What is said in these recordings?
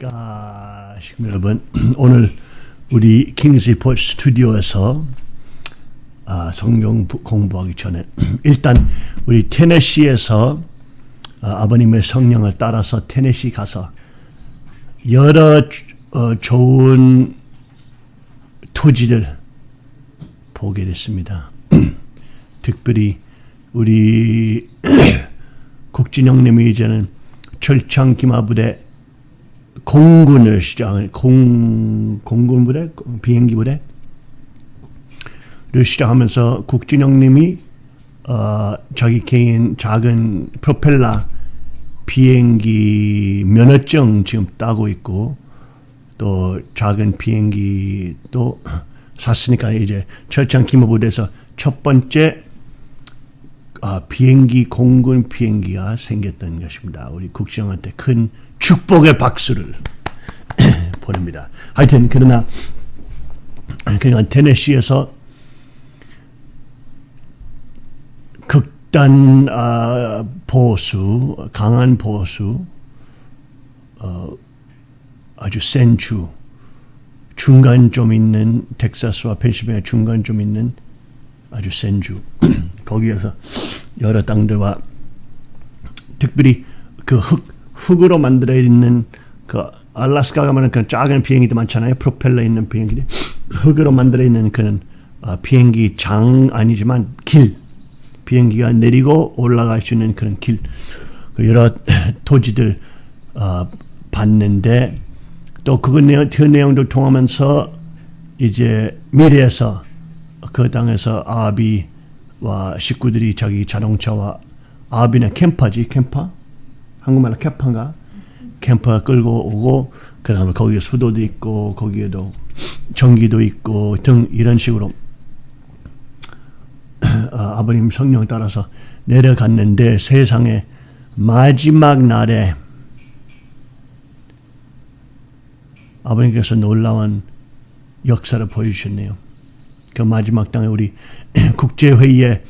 시청자 여러분 오늘 우리 킹스리포 스튜디오에서 아, 성경 공부하기 전에 일단 우리 테네시에서 아, 버님의 성령을 따라서 테네시 가서 여러 어, 좋은 토지들 보게 됐습니다. 특별히 우리 국진영님이 이제는 철창 기마부대 공군을 시작을 공 공군 부대 비행기 부대를 시작하면서 국진영님이 어, 자기 개인 작은 프로펠러 비행기 면허증 지금 따고 있고 또 작은 비행기 또 샀으니까 이제 철창 기마부대에서 첫 번째 아, 비행기 공군 비행기가 생겼던 것입니다. 우리 국정한테 큰 축복의 박수를 보냅니다. 하여튼 그러나 그냥 테네시에서 극단 아, 보수, 강한 보수, 어, 아주 센 주, 중간 좀 있는 텍사스와 펜실베니아 중간 좀 있는 아주 센 주. 거기에서 여러 땅들과 특별히 그 흙, 흙으로 만들어 있는 그 알라스카 가면은 그 작은 비행기도 많잖아요. 프로펠러 있는 비행기들. 흙으로 만들어 있는 그런 어, 비행기 장 아니지만 길. 비행기가 내리고 올라갈 수 있는 그런 길. 그 여러 토지들 어, 봤는데 또그 내용, 그 내용도 통하면서 이제 미래에서 그 땅에서 아비 와 식구들이 자기 자동차와 아비는 캠퍼지 캠퍼? 한국말로 캠퍼인가? 캠퍼 끌고 오고 그 다음에 거기에 수도도 있고 거기에도 전기도 있고 등 이런 식으로. 아버님 성령 따라서 내려갔는데 세상에 마지막 날에 아버님께서 놀라운 역사를 보여주셨네요. 그 마지막 땅에 우리 국제회의에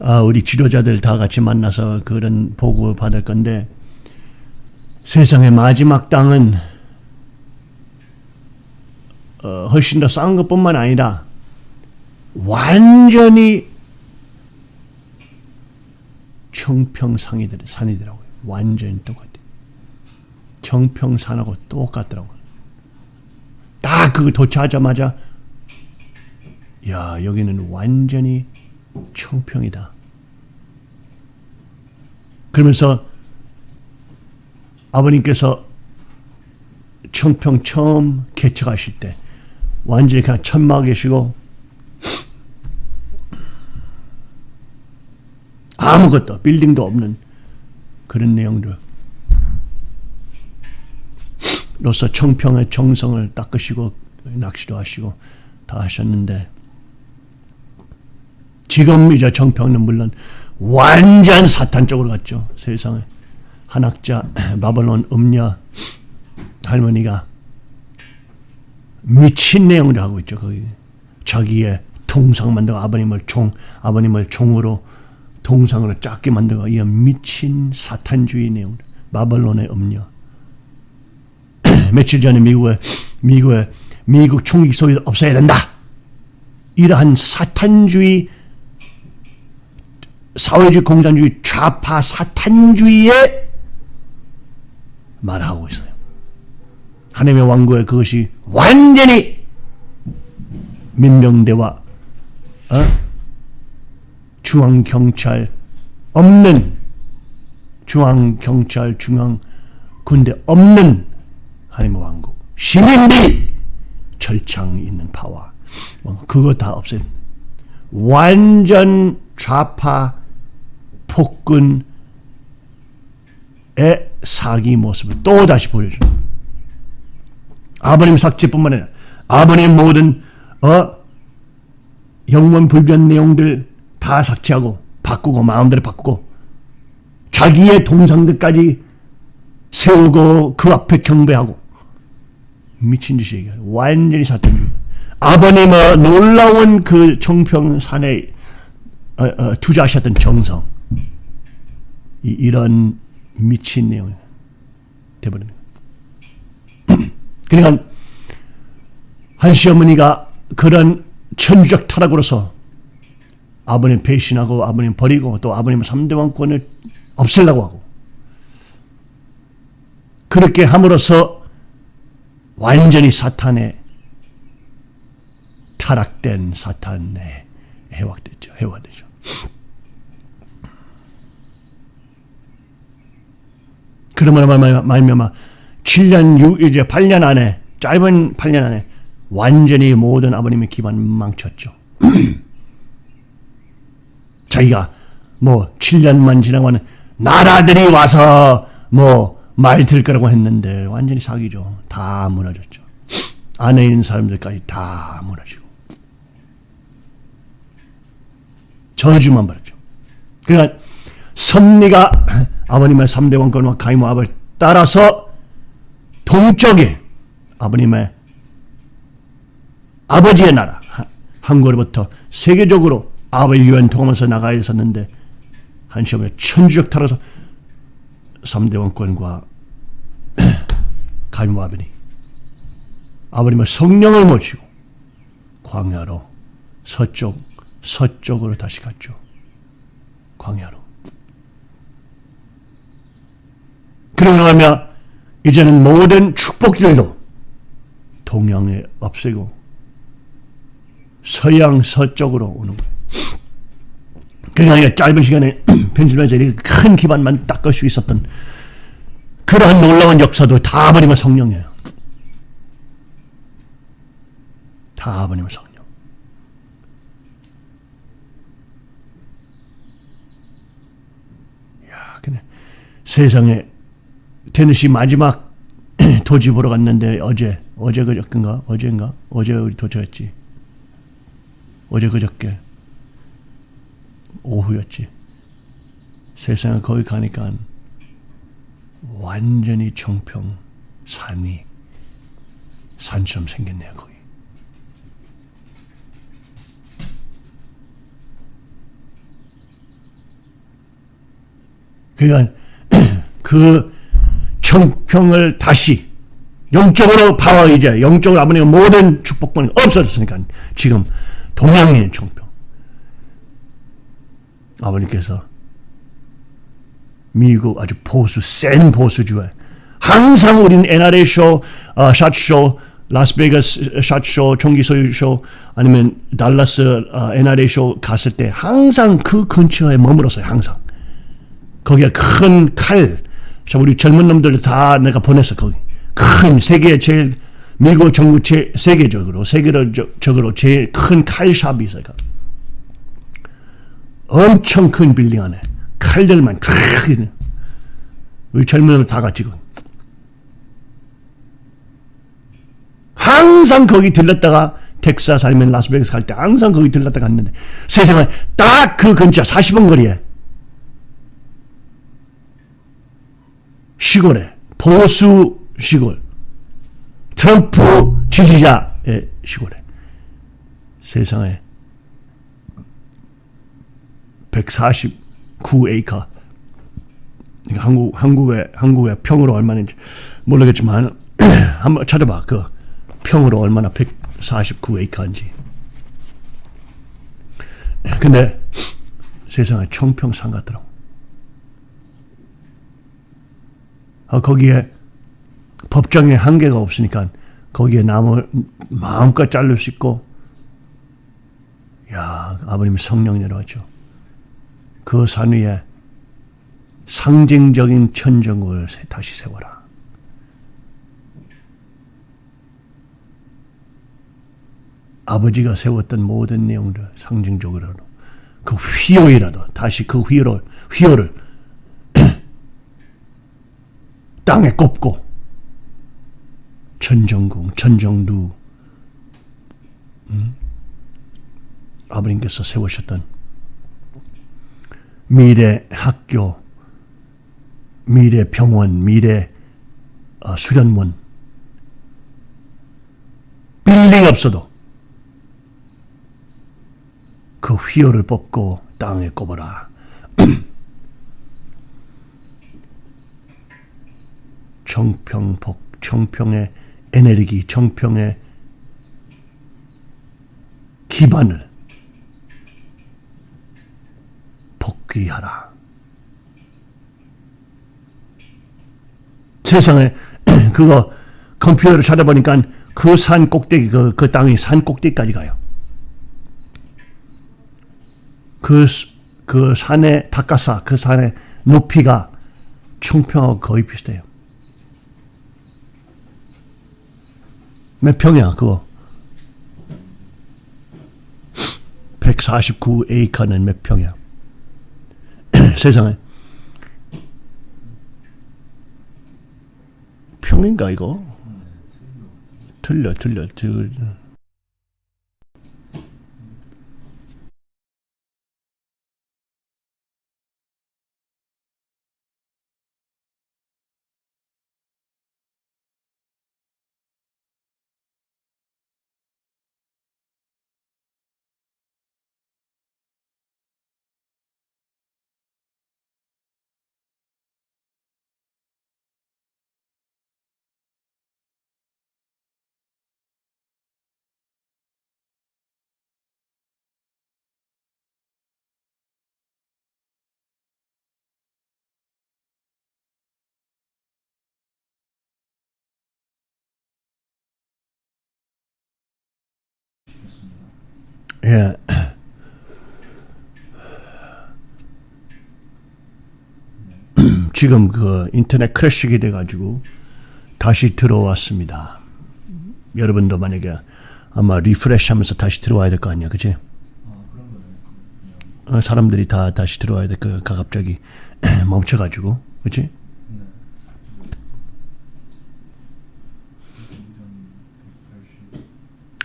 아, 우리 지도자들 다 같이 만나서 그런 보고 받을 건데 세상의 마지막 땅은 어, 훨씬 더 싼 것뿐만 아니라 완전히 청평산이들 산이더라고요. 완전히 똑같아. 청평산하고 똑같더라고요. 딱 그거 도착하자마자 야 여기는 완전히 청평이다. 그러면서 아버님께서 청평 처음 개척하실 때 완전히 그냥 천막 계시고 아무것도 빌딩도 없는 그런 내용들 로서 청평의 정성을 닦으시고 낚시도 하시고 다 하셨는데 지금 이제 정평은 물론 완전 사탄 쪽으로 갔죠. 세상에. 한학자 바벨론 음녀 할머니가 미친 내용을 하고 있죠. 거기 자기의 통상 만들고 아버님을 종 아버님을 종으로 동상으로 작게 만들고 이 미친 사탄주의 내용 바벨론의 음녀 며칠 전에 미국에 미국에 미국 총기 소유 없어야 된다. 이러한 사탄주의 사회주의 공산주의 좌파 사탄주의에 말하고 있어요. 하나님의 왕국에 그것이 완전히 민병대와 어? 중앙경찰 없는 중앙경찰 중앙군대 없는 하나님의 왕국 시민들이 절창 있는 파와 그거 다 없앤 완전 좌파 폭군의 사기 모습을 또 다시 보여줘. 아버님 삭제뿐만 아니라 아버님 모든 어 영원 불변 내용들 다 삭제하고 바꾸고 마음대로 바꾸고 자기의 동상들까지 세우고 그 앞에 경배하고 미친 짓이에요. 완전히 사탄주의. 아버님의 놀라운 그 청평산에 어, 어, 투자하셨던 정성 이, 런 미친 내용 돼버립니다. 그러니까 한 시어머니가 그런 천주적 타락으로서 아버님 배신하고 아버님 버리고 또 아버님 3대 왕권을 없애려고 하고 그렇게 함으로써 완전히 사탄의 타락된 사탄에 해wak됐죠. 해화되죠. 그러면 말미암아 7년 6 이제 8년 안에 짧은 8년 안에 완전히 모든 아버님의 기반 망쳤죠. 자기가 뭐 7년만 지나면 나라들이 와서 뭐 말 들 거라고 했는데 완전히 사기죠. 다 무너졌죠. 안에 있는 사람들까지 다 무너지고 저주만 받았죠. 그러니까 섭리가 아버님의 3대 왕권과 가이모압을 따라서 동쪽에 아버님의 아버지의 나라 한국으로부터 세계적으로 아버지 유엔 통하면서 나가 있었는데 한시험에 천주적 타라서 3대 왕권과 가이모압이니 아버님의 성령을 모시고 광야로 서쪽 서쪽으로 다시 갔죠. 광야로. 그러고 나면 이제는 모든 축복들도 동양에 없애고 서양 서쪽으로 오는 거예요. 그러니까 짧은 시간에 펜실베니아에서 이렇게 큰 기반만 닦을 수 있었던 그러한 놀라운 역사도 다 버리면 성령이에요. 다 버리면 성령. 세상에 테니시 마지막 도지 보러 갔는데 어제 어제 그저께인가? 어제인가? 어제 우리 도착했지. 어제 그저께. 오후였지. 세상에 거기 가니까 완전히 청평 산이 산처럼 생겼네요 거기. 그러니까 그 청평을 다시 영적으로 파워 이제 영적으로 아버님 모든 축복권이 없어졌으니까 지금 있는 청평 아버님께서 미국 아주 보수 센 보수주에 항상 우리는 NRA 쇼, 어, 샷쇼, 라스베이거스 샷쇼, 총기 소유쇼 아니면 달라스 어, NRA 쇼 갔을 때 항상 그 근처에 머물었어요. 항상 거기에 큰 칼, 자, 우리 젊은 놈들 다 내가 보냈어, 거기. 큰 세계 제일, 미국 정부 제, 세계적으로, 세계적으로 제일 큰 칼샵이 있어요. 엄청 큰 빌딩 안에. 칼들만 쫙 있는. 우리 젊은 다 같이 거. 항상 거기 들렀다가 텍사스 아니면 라스베이거스 갈 때 항상 거기 들렀다 갔는데 세상에 딱 그 근처 40분 거리에 시골에 보수 시골 트럼프 지지자의 시골에 세상에 149에이커 한국 한국의 한국의 평으로 얼마인지 모르겠지만 한번 찾아봐. 그 평으로 얼마나 149에이커인지. 근데 세상에 청평산 같더라고 어, 거기에 법정에 한계가 없으니까 거기에 나무 마음껏 자를 수 있고 야 아버님 성령 내려왔죠. 그 산 위에 상징적인 천정을 다시 세워라. 아버지가 세웠던 모든 내용들 상징적으로 그 휘호이라도 다시 그 휘호를 휘호를 땅에 꼽고 천정궁, 천정루 음? 아버님께서 세우셨던 미래 학교, 미래 병원, 미래 어, 수련원 빌딩 없어도 그 휘어를 뽑고 땅에 꼽아라. 청평 복 청평의 에너지 정평의 기반을 복귀하라. 세상에 그거 컴퓨터를 찾아보니까 그 산 꼭대기 그, 그 땅이 산 꼭대기까지 가요. 그, 그 산의 닭가사 그 산의 높이가 청평하고 거의 비슷해요. 몇 평이야 그거? 149에이커는 몇 평이야? 세상에 평인가 이거? 틀려 틀려 틀려 예. 지금 그 인터넷 crash가 돼가지고 다시 들어왔습니다. 여러분도 만약에 아마 refresh 하면서 다시 들어와야 될 거 아니야, 그치? 어, 사람들이 다 다시 들어와야 될 거, 가 갑자기 멈춰가지고, 그치?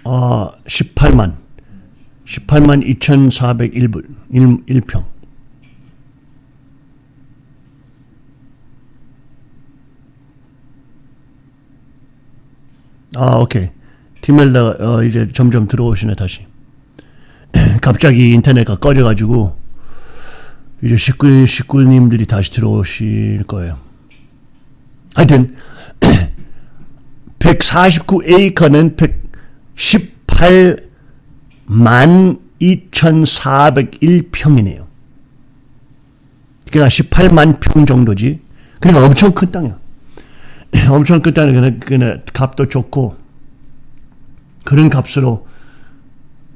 어, 18만. 18만 2,401불, 1, 평 아, 오케이. 디멜라, 어, 이제 점점 들어오시네, 다시. 갑자기 인터넷가 꺼져가지고, 이제 식구, 식구님들이 다시 들어오실 거예요. 하여튼, 149 에이커는 118 12,401평이네요. 그러니까 18만 평 정도지. 그러니까 엄청 큰 땅이야. 엄청 큰 땅이 그냥, 그냥 값도 좋고 그런 값으로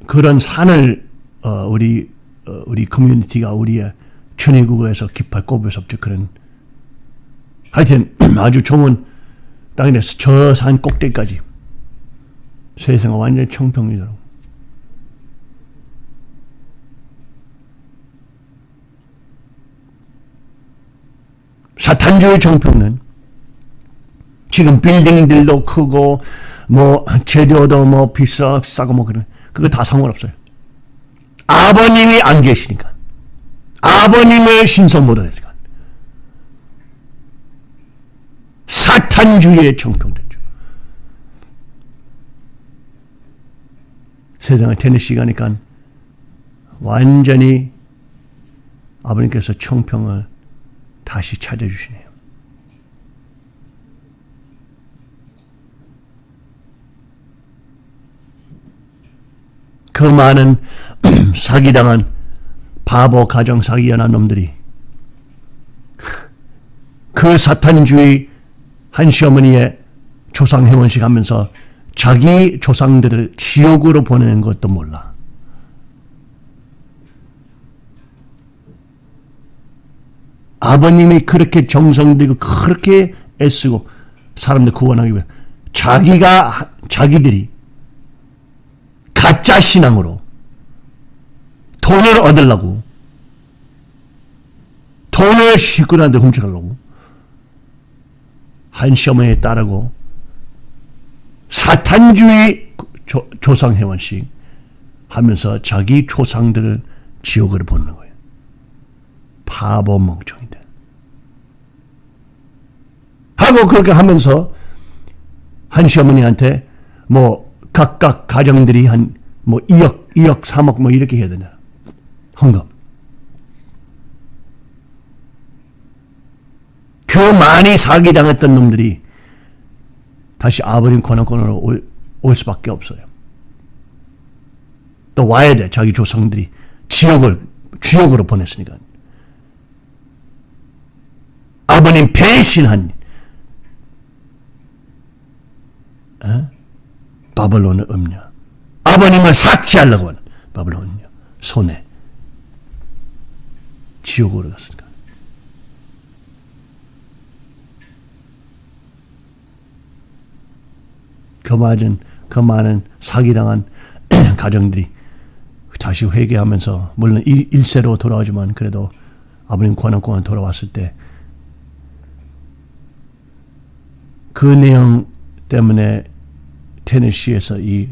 그런 산을 어, 우리 어, 우리 커뮤니티가 우리의 천의국에서 깃발 없죠. 그런 하여튼 아주 좋은 땅이라서 저산 꼭대기까지 세상은 완전히 청평이더라고. 사탄주의 정평은 지금 빌딩들도 크고 뭐 재료도 뭐 비싸 비싸고 뭐 그런 그거 다 상관없어요. 아버님이 안 계시니까 아버님의 신성 못하니까 사탄주의의 정평됐죠. 세상을 테니시 가니까 완전히 아버님께서 청평을 다시 찾아주시네요. 그 많은 사기당한 바보 가정 사기연한 놈들이 그 사탄주의 한 시어머니의 조상 회원식 하면서 자기 조상들을 지옥으로 보내는 것도 몰라. 아버님이 그렇게 정성 들이고 그렇게 애쓰고 사람들 구원하기 위해 자기가 자기들이 가짜 신앙으로 돈을 얻으려고 돈을 식구들한테 훔쳐가려고 한 시어머니에 따르고 사탄주의 조, 상회원식 하면서 자기 조상들을 지옥으로 보는 거예요. 바보 멍청이들. 하고 그렇게 하면서 한 시어머니한테 뭐 각각 가정들이 한 뭐 2억, 2억, 3억 뭐 이렇게 해야 되나. 헌금. 그 많이 사기당했던 놈들이 다시 아버님 권한권으로 올, 올 수밖에 없어요. 또 와야 돼. 자기 조상들이 지옥을 지옥으로 보냈으니까. 아버님 배신한 어? 바벨론의 음녀. 아버님을 삭제하려고 하는 바벨론 음녀. 손에 지옥으로 갔으니까. 그 많은 그 많은 사기당한 가정들이 다시 회개하면서 물론 일, 세로 돌아오지만 그래도 아버님 권한권한 돌아왔을 때 그 내용 때문에 테네시에서 이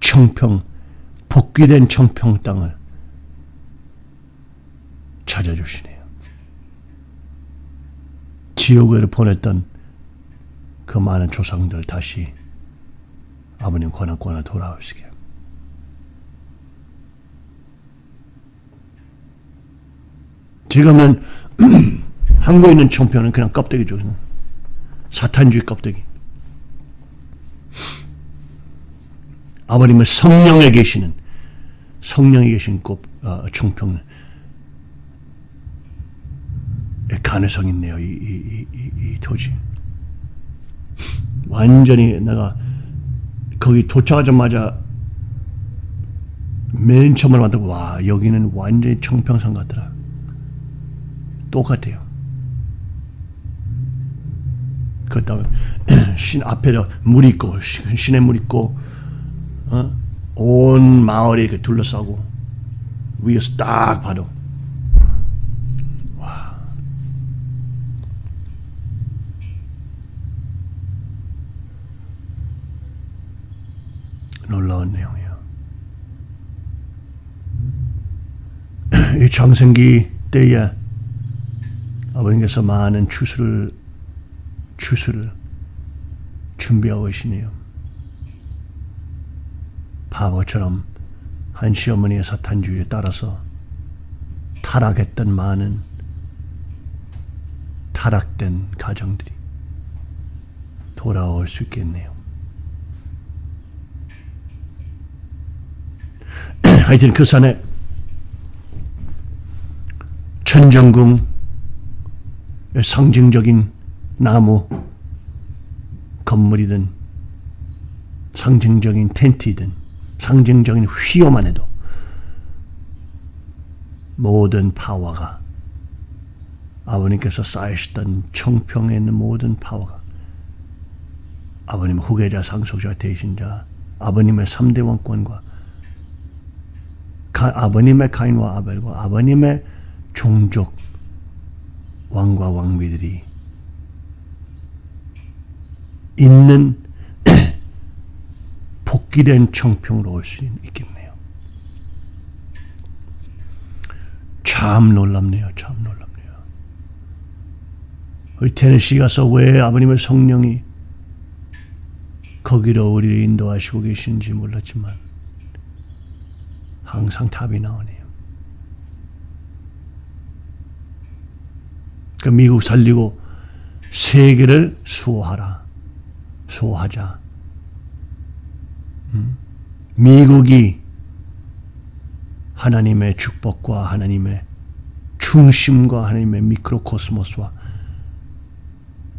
청평 복귀된 청평 땅을 찾아주시네요. 지옥으로 보냈던 그 많은 조상들 다시 아버님 권한권에 돌아오시게. 지금은 한국에 있는 청평은 그냥 껍데기죠. 사탄주의 껍데기. 아버님의 성령에 계시는 성령에 계신 꼭 어, 청평 가능성 있네요. 이, 이, 이, 이, 토지. 완전히 내가 거기 도착하자마자 맨 처음으로 만들고 와 여기는 완전히 청평산 같더라. 똑같아요. 그 다음에 신 앞에 물 있고 신의 물 있고 어? 온 마을이 이렇게 둘러싸고 위에서 딱 봐도 와 놀라운 내용이에요. 이 장생기 때에 아버님께서 많은 추수를 추수를 준비하고 계시네요. 바보처럼 한 시어머니의 사탄주의에 따라서 타락했던 많은 타락된 가정들이 돌아올 수 있겠네요. 하여튼 그 산에 천정궁 상징적인 나무 건물이든 상징적인 텐트이든 상징적인 휘어만 해도 모든 파워가 아버님께서 쌓으셨던 청평에 있는 모든 파워가 아버님 후계자 상속자 대신자 아버님의 3대 왕권과 아버님의 가인과 아벨과 아버님의 종족 왕과 왕비들이 있는 복귀된 청평으로 올 수 있겠네요. 참 놀랍네요. 참 놀랍네요. 우리 테네시 가서 왜 아버님의 성령이 거기로 우리를 인도하시고 계신지 몰랐지만 항상 답이 나오네요. 그 미국 살리고 세계를 수호하라. 수호하자. 음? 미국이 하나님의 축복과 하나님의 중심과 하나님의 미크로코스모스와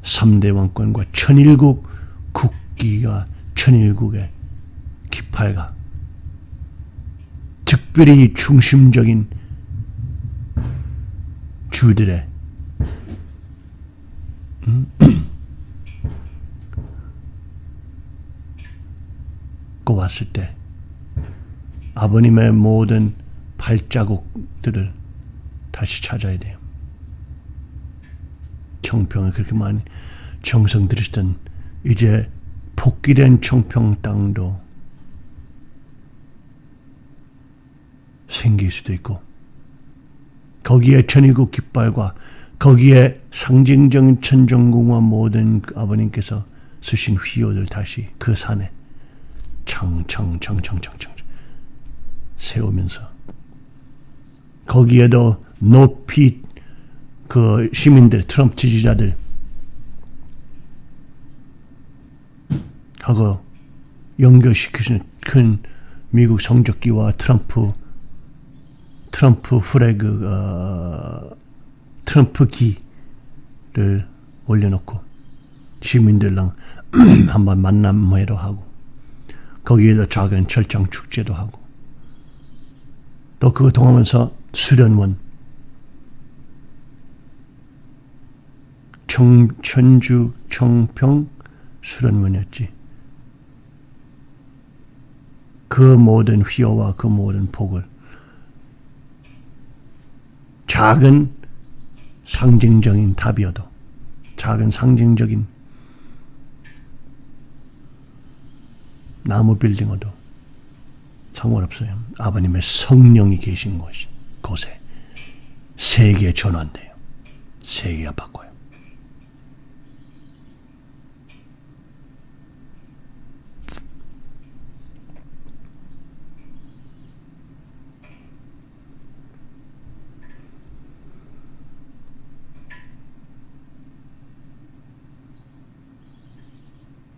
3대 왕권과 천일국 국기가 천일국의 기팔가 특별히 중심적인 주들의 음? 왔을 때 아버님의 모든 발자국들을 다시 찾아야 돼요. 청평에 그렇게 많이 정성 들이시던 이제 복귀된 청평 땅도 생길 수도 있고 거기에 천일국 깃발과 거기에 상징적인 천정궁과 모든 아버님께서 쓰신 휘호들 다시 그 산에 청청청청청청 세우면서. 거기에도 높이 그 시민들 트럼프 지지자들 하고 연결시키는 큰 미국 성적기와 트럼프 트럼프 프레그 어, 트럼프 기를 올려놓고 시민들랑 한번 만남회도 하고 거기에도 작은 철장 축제도 하고 또 그거 통하면서 수련원 청, 천주 청평 수련원이었지. 그 모든 휘어와 그 모든 복을 작은 상징적인 답이어도 작은 상징적인 나무 빌딩어도 상관없어요. 아버님의 성령이 계신 곳이 곳에 세계 전환돼요. 세계가 바꿔요.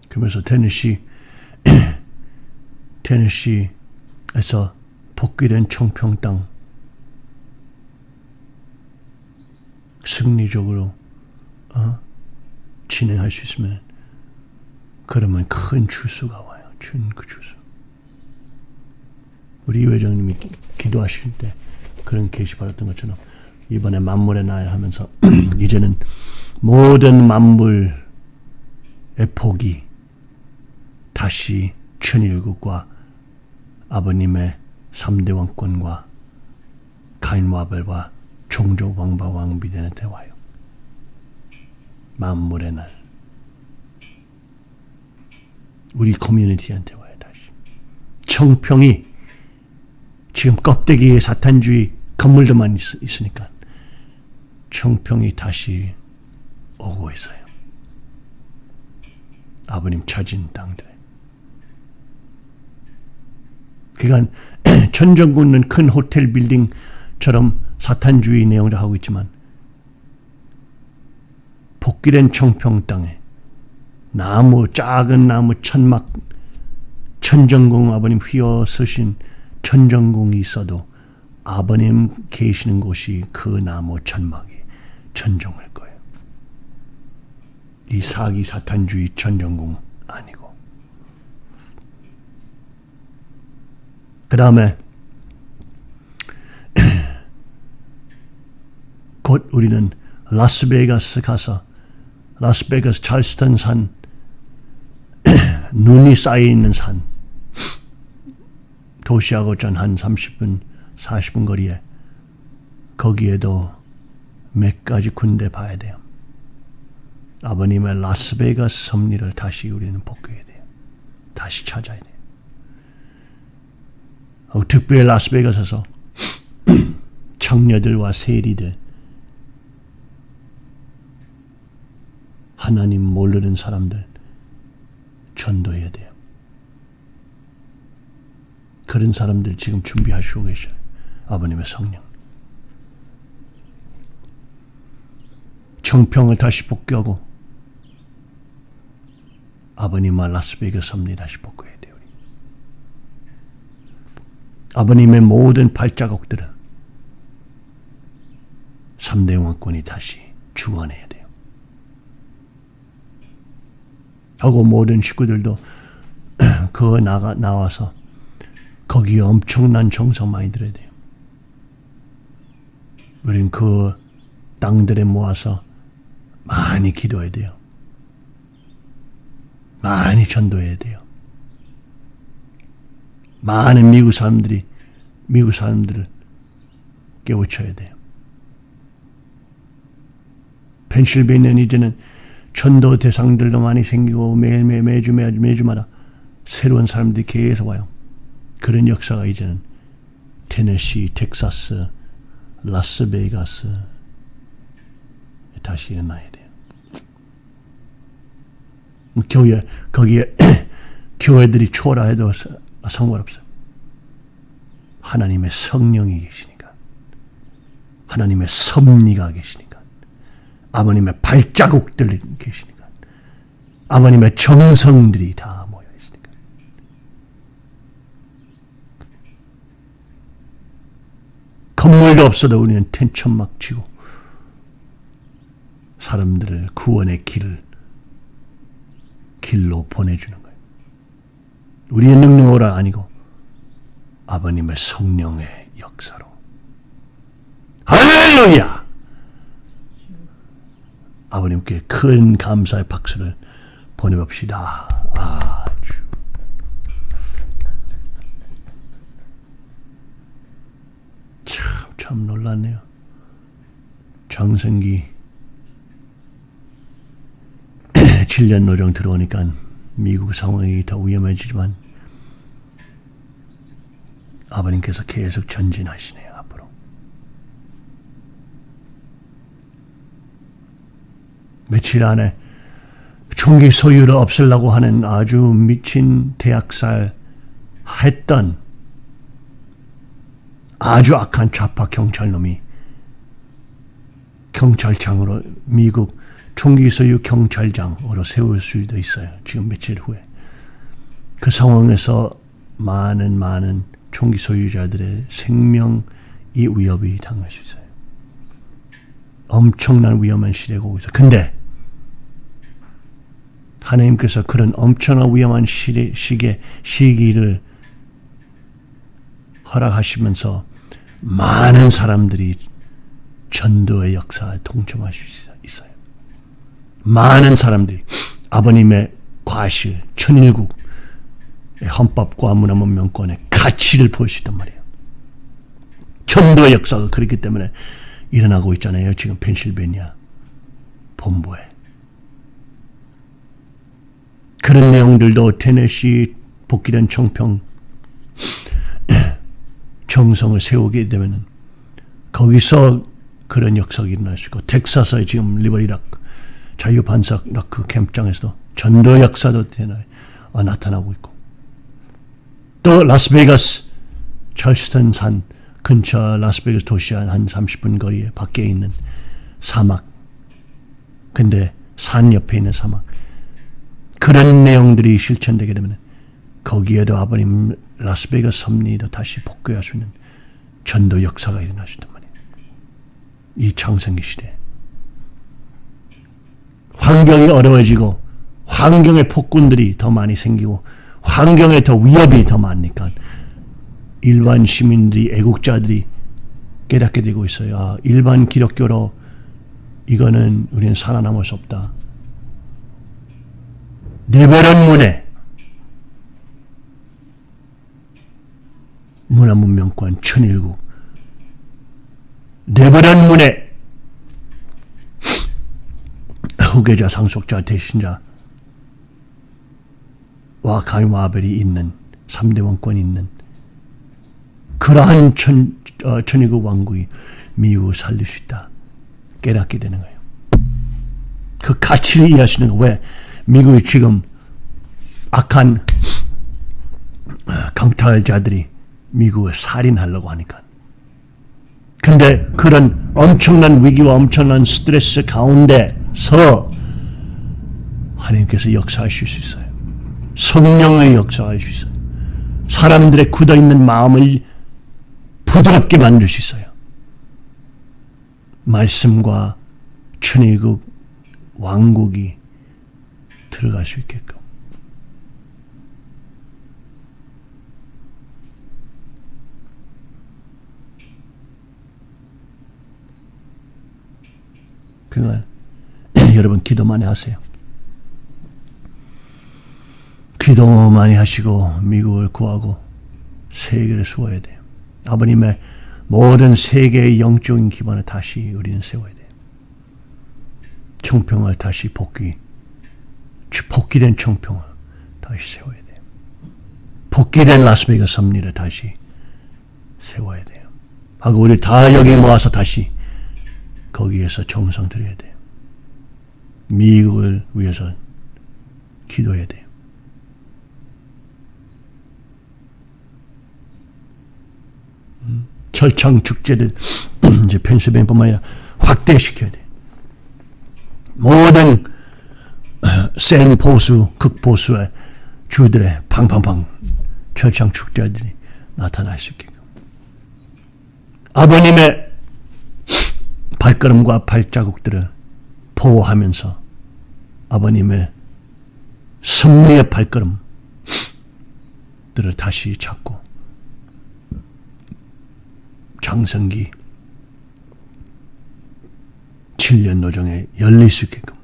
그러면서 테네시 테네시에서 복귀된 청평 땅 승리적으로 어? 진행할 수 있으면 그러면 큰 주수가 와요. 큰그 주수. 우리 이 회장님이 기- 기도하실 때 그런 계시 받았던 것처럼 이번에 만물의 날 하면서 이제는 모든 만물의 복이 다시 천일국과 아버님의 삼대 왕권과 가인과 아벨과 종족 왕바 왕비들한테 와요. 만물의 날. 우리 커뮤니티한테 와요 다시. 청평이 지금 껍데기에 사탄주의 건물들만 있, 있으니까 청평이 다시 오고 있어요. 아버님 찾은 땅들. 그러니까 천정군은 큰 호텔 빌딩처럼 사탄주의 내용을 하고 있지만 복귀된 청평 땅에 나무 작은 나무 천막 천정궁 아버님 휘어 서신 천정궁이 있어도 아버님 계시는 곳이 그 나무 천막이 천정일 거예요. 이 사기 사탄주의 천정궁 아니고 그 다음에 곧 우리는 라스베가스 가서 라스베가스 찰스턴 산 눈이 쌓여 있는 산 도시하고 전한 30분 40분 거리에 거기에도 몇 가지 군대 봐야 돼요. 아버님의 라스베가스 섭리를 다시 우리는 복귀해야 돼요. 다시 찾아야 돼요. 어, 특별히 라스베가스에서 청녀들과 세리들 하나님 모르는 사람들 전도해야 돼요. 그런 사람들 지금 준비하시고 계셔요. 아버님의 성령. 청평을 다시 복귀하고 아버님과 라스베이거스 섭리 다시 복귀해야 돼요. 우리. 아버님의 모든 발자국들은 3대 왕권이 다시 주관해야 돼요. 하고 모든 식구들도 그 나가 나와서 거기에 엄청난 정성 많이 들어야 돼요. 우린 그 땅들에 모아서 많이 기도해야 돼요. 많이 전도해야 돼요. 많은 미국 사람들이 미국 사람들을 깨우쳐야 돼요. 펜실베니아는 이제는 전도 대상들도 많이 생기고 매, 매, 매주 매주 매주마다 새로운 사람들이 계속 와요. 그런 역사가 이제는 테네시, 텍사스, 라스베이거스 다시 일어나야 돼요. 교회 거기에 교회들이 초라해도 상관없어요. 하나님의 성령이 계시니까. 하나님의 섭리가 계시니까. 아버님의 발자국들이 계시니까. 아버님의 정성들이 다 모여 있으니까. 건물도 없어도 우리는 텐천막 치고 사람들을 구원의 길을 길로 보내주는 거예요. 우리의 능력으로 아니고 아버님의 성령의 역사로. 할렐루야! 아버님께 큰 감사의 박수를 보내봅시다. 아주. 참, 참 놀랐네요. 장성기 7년 노령 들어오니까 미국 상황이 더 위험해지지만 아버님께서 계속 전진하시네요, 앞으로. 며칠 안에 총기 소유를 없애려고 하는 아주 미친 대학살 했던 아주 악한 좌파 경찰놈이 경찰청으로 미국 총기 소유 경찰장으로 세울 수도 있어요. 지금 며칠 후에. 그 상황에서 많은 많은 총기 소유자들의 생명이 위협이 당할 수 있어요. 엄청난 위험한 시대가 오고 있어요. 근데 하나님께서 그런 엄청난 위험한 시대, 시기, 시기를 허락하시면서 많은 사람들이 전도의 역사에 동참할 수 있어요. 많은 사람들이 아버님의 과실, 천일국, 헌법과 문화문 명권의 가치를 볼수 있단 말이에요. 전도의 역사가 그렇기 때문에 일어나고 있잖아요. 지금 펜실베니아 본부에. 그런 내용들도 테네시 복귀된 청평 정성을 세우게 되면 거기서 그런 역사가 일어날 수 있고 텍사스의 지금 Liberty Rock 자유반석 Rock 캠프장에서도 전도 역사도 어, 나타나고 있고 또 라스베이거스 철스턴 산 근처 라스베이거스 도시 한 30분 거리에 밖에 있는 사막 근데 산 옆에 있는 사막 그런 내용들이 실천되게 되면 거기에도 아버님 라스베이거스 섭리도 다시 복귀할 수 있는 전도 역사가 있단 말이에요. 이 창세기 시대. 환경이 어려워지고 환경의 폭군들이 더 많이 생기고 환경에 더 위협이 더 많으니까 일반 시민들이 애국자들이 깨닫게 되고 있어요. 아, 일반 기독교로 이거는 우리는 살아남을 수 없다. 네베런 문에 문화문명권 천일국 네베런 문에 후계자 상속자 대신자 와 가이마벨이 있는 3대 왕권이 있는 그러한 천, 어, 천일국 왕국이 미국을 살릴 수 있다. 깨닫게 되는 거예요. 그 가치를 이해하시는 거예요. 왜? 미국이 지금 악한 강탈자들이 미국을 살인하려고 하니까. 근데 그런 엄청난 위기와 엄청난 스트레스 가운데서 하나님께서 역사하실 수 있어요. 성령의 역사할 수 있어요. 사람들의 굳어있는 마음을 부드럽게 만들 수 있어요. 말씀과 천의국 왕국이 들어갈 수 있게끔. 그건 여러분 기도 많이 하세요. 기도 많이 하시고 미국을 구하고 세계를 수호해야 돼요. 아버님의 모든 세계의 영적인 기반을 다시 우리는 세워야 돼요. 청평을 다시 복귀, 복귀된 청평을 다시 세워야 돼요. 복귀된 라스베이거스 섭리를 다시 세워야 돼요. 하고 우리 다 여기 모아서 다시 거기에서 정성 드려야 돼요. 미국을 위해서 기도해야 돼요. 철창 축제를 이제 펜실베니아뿐만 아니라 확대시켜야 돼. 모든 센 보수, 극보수의 주들의 팡팡팡 철창 축제들이 나타날 수 있게끔. 아버님의 발걸음과 발자국들을 보호하면서 아버님의 승리의 발걸음들을 다시 찾고 장성기 7년 노정에 열릴 수 있게끔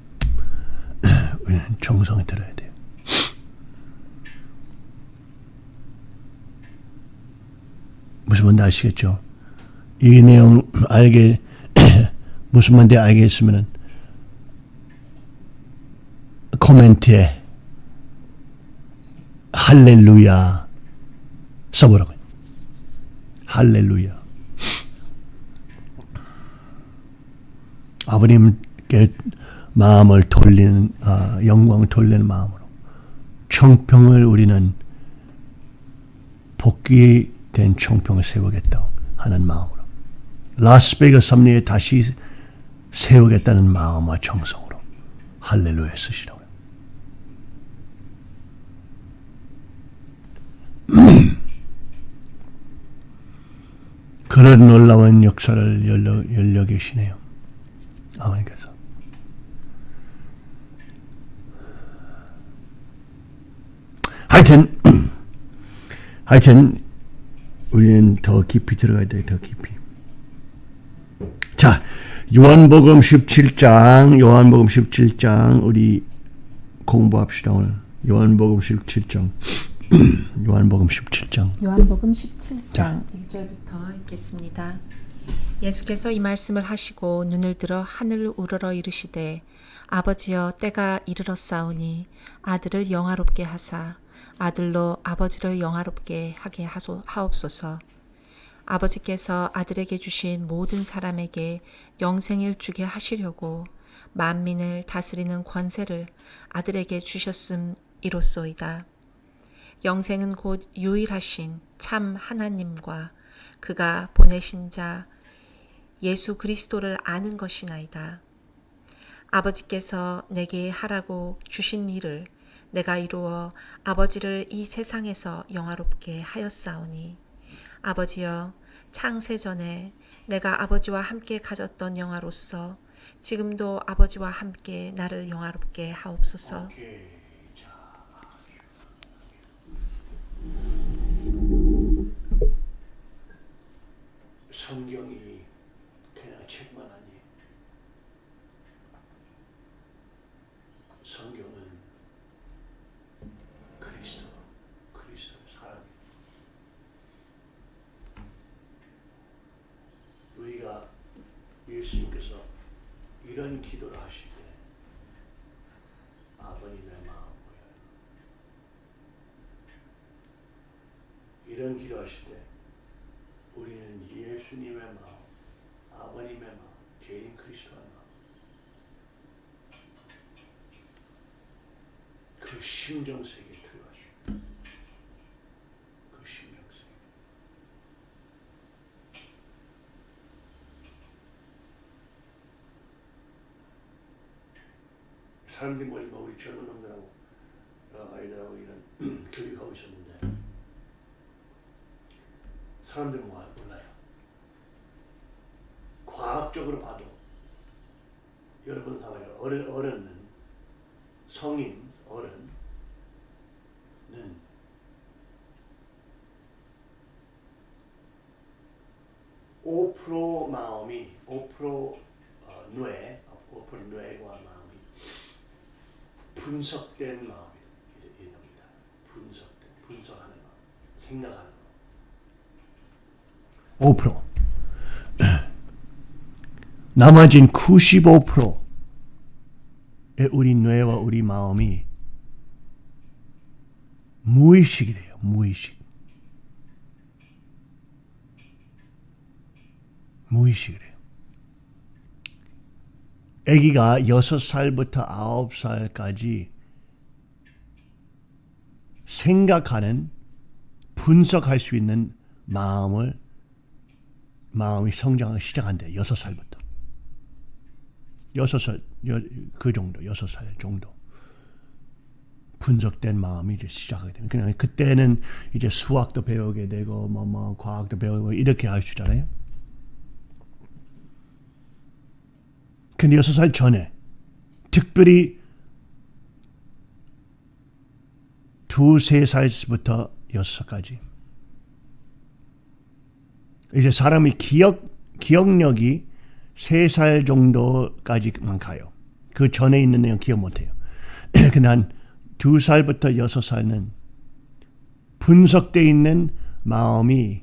우리는 정성을 들어야 돼요. 무슨 말인지 아시겠죠? 이 내용 알게 무슨 말인지 알겠으면은 코멘트에 할렐루야 써보라고요. 할렐루야. 아버님께 마음을 돌리는 아, 영광을 돌리는 마음으로 청평을 우리는 복귀된 청평을 세우겠다 하는 마음으로 라스베이거스 섭리에 다시 세우겠다는 마음과 정성으로 할렐루야 쓰시라고요. 그런 놀라운 역사를 열려, 열려 계시네요. 아버님께서. 하여튼, 하여튼, 우리는 더 깊이 들어가야 돼, 더 깊이. 자, 요한복음 17장, 요한복음 17장, 우리 공부합시다, 오늘. 요한복음 17장. 요한복음 17장. 요한복음 17장 자. 1절부터 읽겠습니다. 예수께서 이 말씀을 하시고 눈을 들어 하늘을 우러러 이르시되 아버지여 때가 이르렀사오니 아들을 영화롭게 하사 아들로 아버지를 영화롭게 하게 하소, 하옵소서. 아버지께서 아들에게 주신 모든 사람에게 영생을 주게 하시려고 만민을 다스리는 권세를 아들에게 주셨음 이로소이다. 영생은 곧 유일하신 참 하나님과 그가 보내신 자 예수 그리스도를 아는 것이나이다. 아버지께서 내게 하라고 주신 일을 내가 이루어 아버지를 이 세상에서 영화롭게 하였사오니 아버지여 창세 전에 내가 아버지와 함께 가졌던 영화로서 지금도 아버지와 함께 나를 영화롭게 하옵소서. 성경이 그냥 책만 아니에요. 성경은 그리스도, 그리스도의 사람이에요. 우리가 예수님께서 이런 기도를 하실 때 아버님의 마음 보여요. 이런 기도하실 때 우리는 예수님의 마음, 아버님의 마음, 재림 그리스도의 마음, 그 심정 세계에 들어가시고, 그 심정 세계. 사람들이 뭐지만 우리 젊은 놈들하고 어, 아이들하고 이런 교육하고 있었는데 사람들은 와- 몰라요. 과학적으로 봐도 여러분 사람이 어른, 어른은 성인 어른은 5% 마음이 5% 어, 뇌, 5% 뇌과 마음이 분석된 마음입니다. 분석된, 분석하는 마음, 생각하는 마음. 5%. 나머진 95%의 우리 뇌와 우리 마음이 무의식이래요. 무의식. 무의식이래요. 아기가 6살부터 9살까지 생각하는 분석할 수 있는 마음을 마음이 성장을 시작한대. 6살부터. 6살 그 정도 6살 정도 분석된 마음이 이제 시작하게 되는 그냥 그때는 이제 수학도 배우게 되고 뭐뭐 과학도 배우고 이렇게 할 수 있잖아요. 근데 여섯 살 전에 특별히 두세 살부터 여섯 살까지 이제 사람이 기억 기억력이 세 살 정도까지만 가요. 그 전에 있는 내용 기억 못해요. 한두 살부터 여섯 살은 분석돼 있는 마음이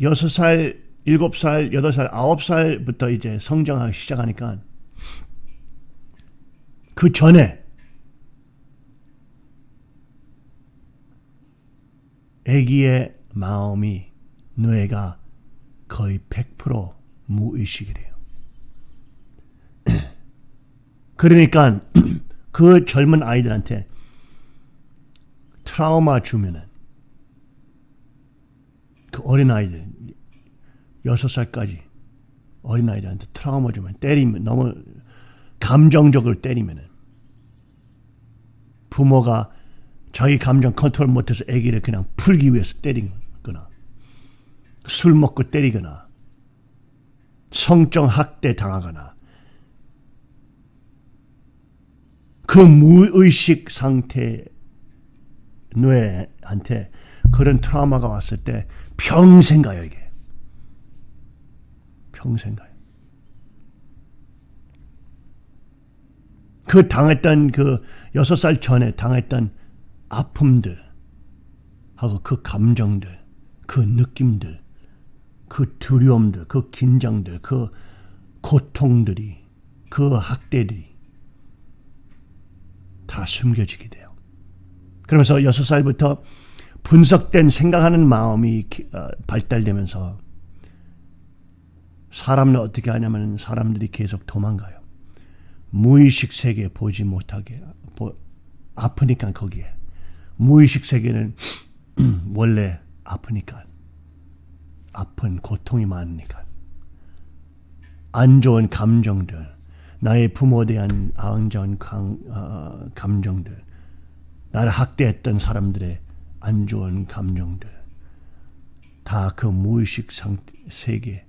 여섯 살, 일곱 살, 여덟 살, 아홉 살부터 이제 성장하기 시작하니까 그 전에 아기의 마음이 뇌가 거의 100% 무의식이래요. 그러니까 그 젊은 아이들한테 트라우마 주면은 그 어린 아이들 여섯 살까지 어린 아이들한테 트라우마 주면 때리면 너무 감정적으로 때리면은 부모가 자기 감정 컨트롤 못해서 아기를 그냥 풀기 위해서 때리거나 술 먹고 때리거나 성적 학대 당하거나 그 무의식 상태 뇌한테 그런 트라우마가 왔을 때 평생 가요 이게 평생 가요 그 당했던 그 여섯 살 전에 당했던 아픔들 하고 그 감정들 그 느낌들 그 두려움들 그 긴장들 그 고통들이 그 학대들이 다 숨겨지게 돼요. 그러면서 여섯 살부터 분석된 생각하는 마음이 발달되면서 사람을 어떻게 하냐면 사람들이 계속 도망가요. 무의식 세계 보지 못하게 아프니까 거기에 무의식 세계는 원래 아프니까 아픈 고통이 많으니까 안 좋은 감정들 나의 부모에 대한 안 좋은 감, 어, 감정들 나를 학대했던 사람들의 안 좋은 감정들 다 그 무의식 상태, 세계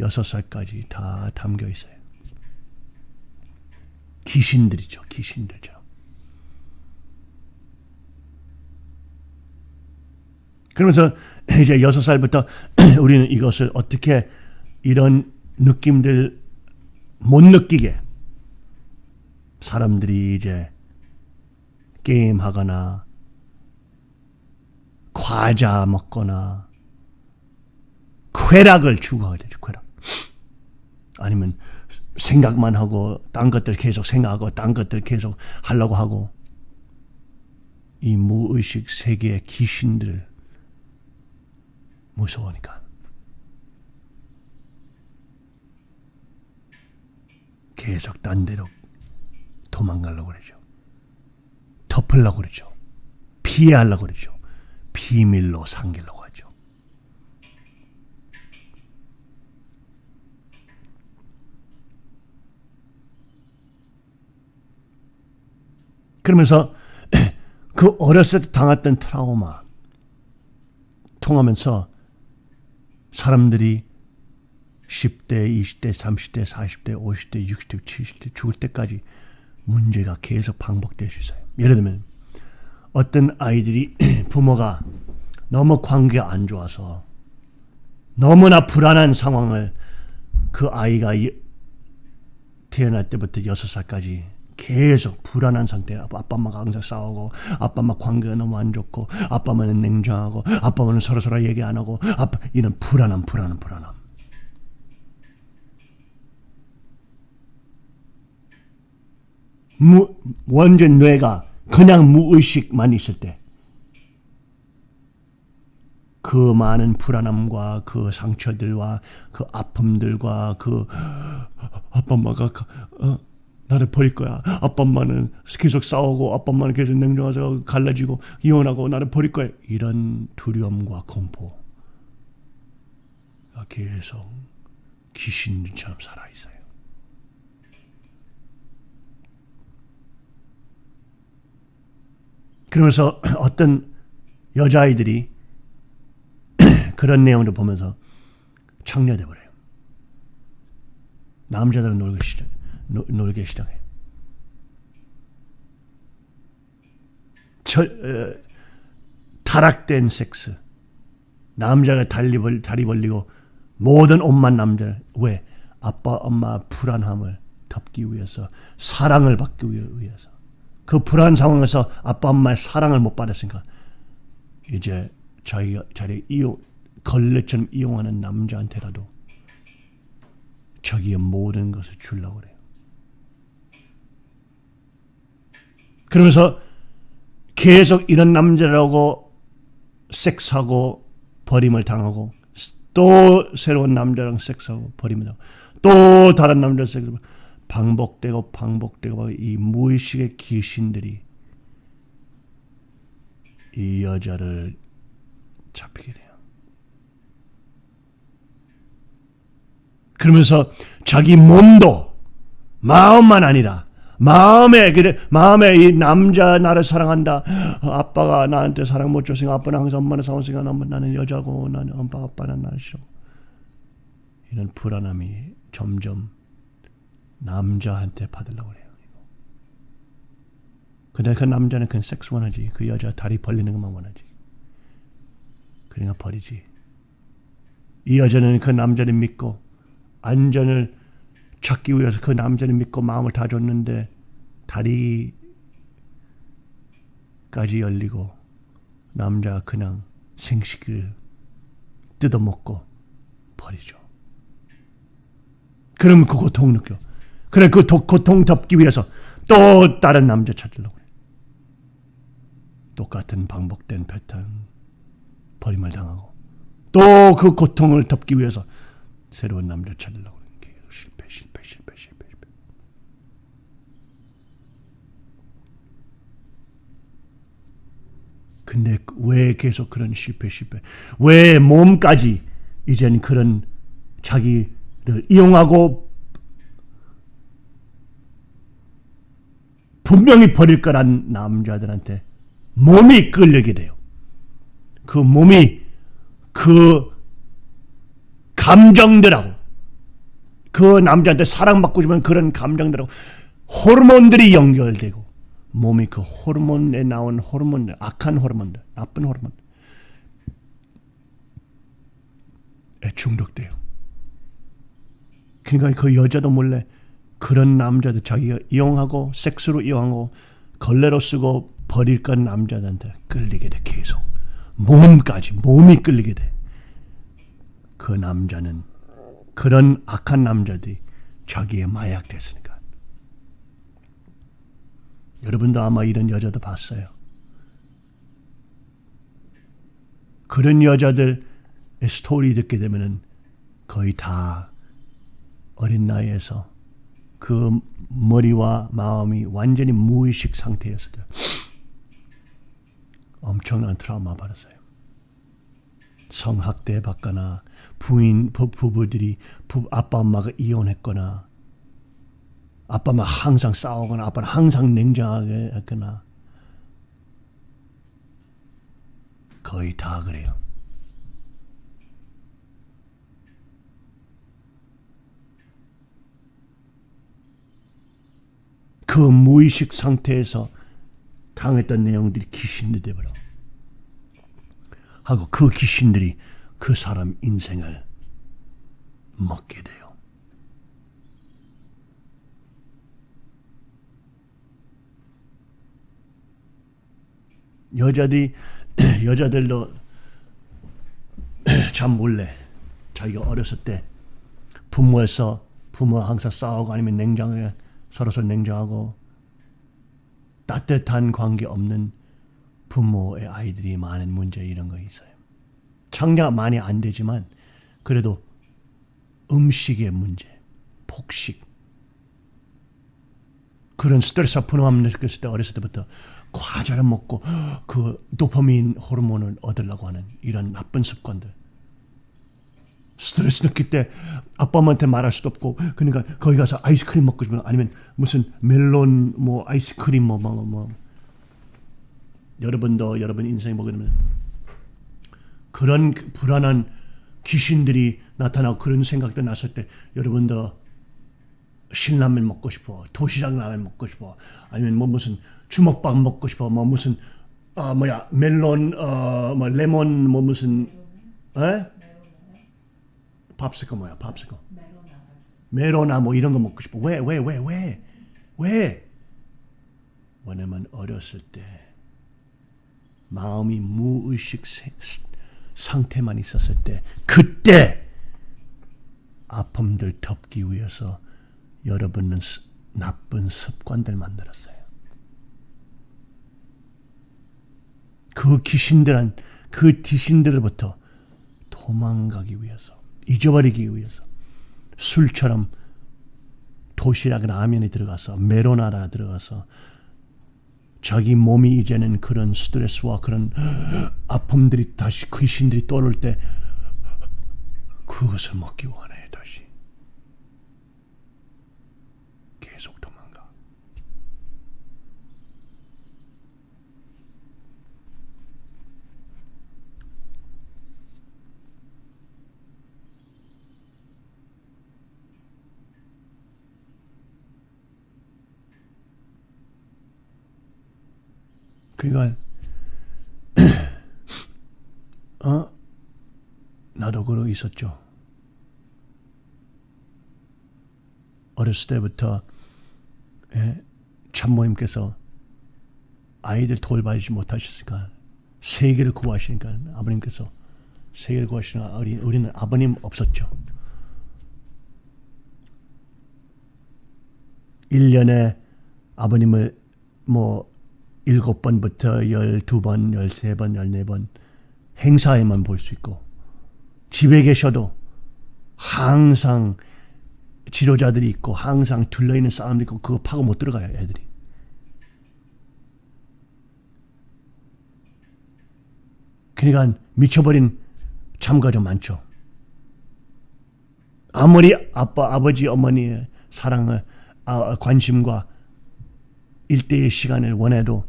여섯 살까지 다 담겨 있어요. 귀신들이죠. 귀신들죠. 그러면서 이제 여섯 살부터 우리는 이것을 어떻게 이런 느낌들 못 느끼게 사람들이 이제 게임하거나 과자 먹거나 쾌락을 추구하게 되죠. 쾌락. 아니면 생각만 하고 딴 것들 계속 생각하고 딴 것들 계속 하려고 하고 이 무의식 세계의 귀신들 무서우니까. 계속 딴 데로 도망가려고 그러죠. 덮으려고 그러죠. 피해하려고 그러죠. 비밀로 삼기려고 하죠. 그러면서 그 어렸을 때 당했던 트라우마 통하면서 사람들이 10대, 20대, 30대, 40대, 50대, 60대, 70대 죽을 때까지 문제가 계속 반복될 수 있어요. 예를 들면 어떤 아이들이 부모가 너무 관계가 안 좋아서 너무나 불안한 상황을 그 아이가 태어날 때부터 6살까지 계속 불안한 상태. 아빠 엄마가 항상 싸우고, 아빠 엄마 관계가 너무 안 좋고, 아빠 엄마는 냉정하고, 아빠 엄마는 서로 서로 얘기 안 하고, 아빠 이런 불안함, 불안함, 불안함. 무, 완전 뇌가 그냥 무의식만 있을 때, 그 많은 불안함과 그 상처들과 그 아픔들과 그 아빠 엄마가 어, 나를 버릴 거야. 아빠 엄마는 계속 싸우고 아빠 엄마는 계속 냉정해서 갈라지고 이혼하고 나를 버릴 거야. 이런 두려움과 공포가 계속 귀신처럼 살아있어요. 그러면서 어떤 여자아이들이 그런 내용을 보면서 청려돼 버려요. 남자들은 놀기 시작, 노, 놀기 시작해. 절, 어, 타락된 섹스. 남자가 다리, 벌, 다리 벌리고 모든 옷만 남자. 왜? 아빠, 엄마 불안함을 덮기 위해서 사랑을 받기 위해서 그 불안 상황에서 아빠, 엄마의 사랑을 못 받았으니까 이제 자기가 자리 이용 걸레처럼 이용하는 남자한테라도 자기의 모든 것을 주려고 그래 그러면서 계속 이런 남자라고 섹스하고 버림을 당하고 또 새로운 남자랑 섹스하고 버림을 당하고 또 다른 남자 섹스 반복되고 반복되고 이 무의식의 귀신들이 이 여자를 잡히게 돼요. 그러면서 자기 몸도 마음만 아니라 마음에 그래 마음에 이 남자 나를 사랑한다. 아빠가 나한테 사랑 못 줬으니까 아빠는 항상 엄마는 사랑했으니까 나는 여자고 나는 엄마 아빠는 나를 싫어. 이런 불안함이 점점 남자한테 받으려고 그래요. 근데 그 남자는 그냥 섹스 원하지. 그 여자 다리 벌리는 것만 원하지. 그러니까 버리지. 이 여자는 그 남자를 믿고 안전을 찾기 위해서 그 남자를 믿고 마음을 다 줬는데 다리까지 열리고 남자가 그냥 생식기를 뜯어먹고 버리죠. 그러면 그 고통 느껴. 그래 그 고통 덮기 위해서 또 다른 남자 찾으려고 그래. 똑같은 반복된 패턴 버림을 당하고 또 그 고통을 덮기 위해서 새로운 남자 찾으려고 그래. 실패 실패 실패 실패 실패. 근데 왜 계속 그런 실패 실패? 왜 몸까지 이젠 그런 자기를 이용하고 분명히 버릴 거란 남자들한테 몸이 끌리게 돼요. 그 몸이 그 감정들하고 그 남자한테 사랑받고 싶은 그런 감정들하고 호르몬들이 연결되고 몸이 그 호르몬에 나온 호르몬들, 악한 호르몬들, 나쁜 호르몬 에 중독돼요. 그러니까 그 여자도 몰래 그런 남자들 자기가 이용하고 섹스로 이용하고 걸레로 쓰고 버릴 건 남자들한테 끌리게 돼 계속 몸까지 몸이 끌리게 돼. 그 남자는 그런 악한 남자들이 자기의 마약 됐으니까. 여러분도 아마 이런 여자도 봤어요. 그런 여자들의 스토리 듣게 되면은 거의 다 어린 나이에서 그 머리와 마음이 완전히 무의식 상태였을 때 엄청난 트라우마 받았어요. 성학대 받거나 부인 부부들이 부, 아빠 엄마가 이혼했거나 아빠 엄마 항상 싸우거나 아빠는 항상 냉정하게 했거나 거의 다 그래요. 그 무의식 상태에서 당했던 내용들이 귀신이 되버려. 하고 그 귀신들이 그 사람 인생을 먹게 돼요. 여자들이 여자들도 참 몰래 자기가 어렸을 때 부모에서 부모 항상 싸우고 아니면 냉정하게 서로서 냉정하고 따뜻한 관계 없는 부모의 아이들이 많은 문제 이런 거 있어요. 청량 많이 안 되지만 그래도 음식의 문제, 폭식 그런 스트레스 푸념함 느꼈을 때 어렸을 때부터 과자를 먹고 그 도파민 호르몬을 얻으려고 하는 이런 나쁜 습관들 스트레스 느낄 때 아빠 엄마한테 말할 수도 없고 그러니까 거기 가서 아이스크림 먹고 싶으면 아니면 무슨 멜론 뭐 아이스크림 뭐 뭐 뭐, 뭐. 여러분도 여러분 인생에 보게 되면 그런 불안한 귀신들이 나타나고 그런 생각도 났을 때 여러분도 신라면 먹고 싶어. 도시락 라면 먹고 싶어. 아니면 뭐 무슨 주먹밥 먹고 싶어. 뭐 무슨 아 뭐야 멜론 어 뭐 레몬 뭐 무슨 에? 밥스커 뭐야 밥스커 메로나 뭐 이런 거 먹고 싶어. 왜 왜 왜 왜 왜? 왜냐면 어렸을 때 마음이 무의식 상태만 있었을 때 그때 아픔들 덮기 위해서 여러분은 스- 나쁜 습관들 만들었어요. 그 귀신들한 그 귀신들로부터 도망가기 위해서 잊어버리기 위해서 술처럼 도시락 라면에 들어가서 메로나라 들어가서 자기 몸이 이제는 그런 스트레스와 그런 아픔들이 다시 귀신들이 떠오를 때 그것을 먹기 원해 다시 계속 도망가 그러니까 어 나도 그러고 있었죠. 어렸을 때부터 예, 참모님께서 아이들 돌봐주지 못하셨으니까 세계를 구하시니까 아버님께서 세계를 구하시니까 우리, 우리는 아버님 없었죠. 1년에 아버님을 뭐 일곱 번부터 열두 번, 열세 번, 열네 번 행사에만 볼 수 있고 집에 계셔도 항상 지도자들이 있고 항상 둘러 있는 사람들이 있고 그거 파고 못 들어가요 애들이. 그러니까 미쳐버린 참가자 많죠. 아무리 아빠, 아버지, 어머니의 사랑을 아, 관심과 일대의 시간을 원해도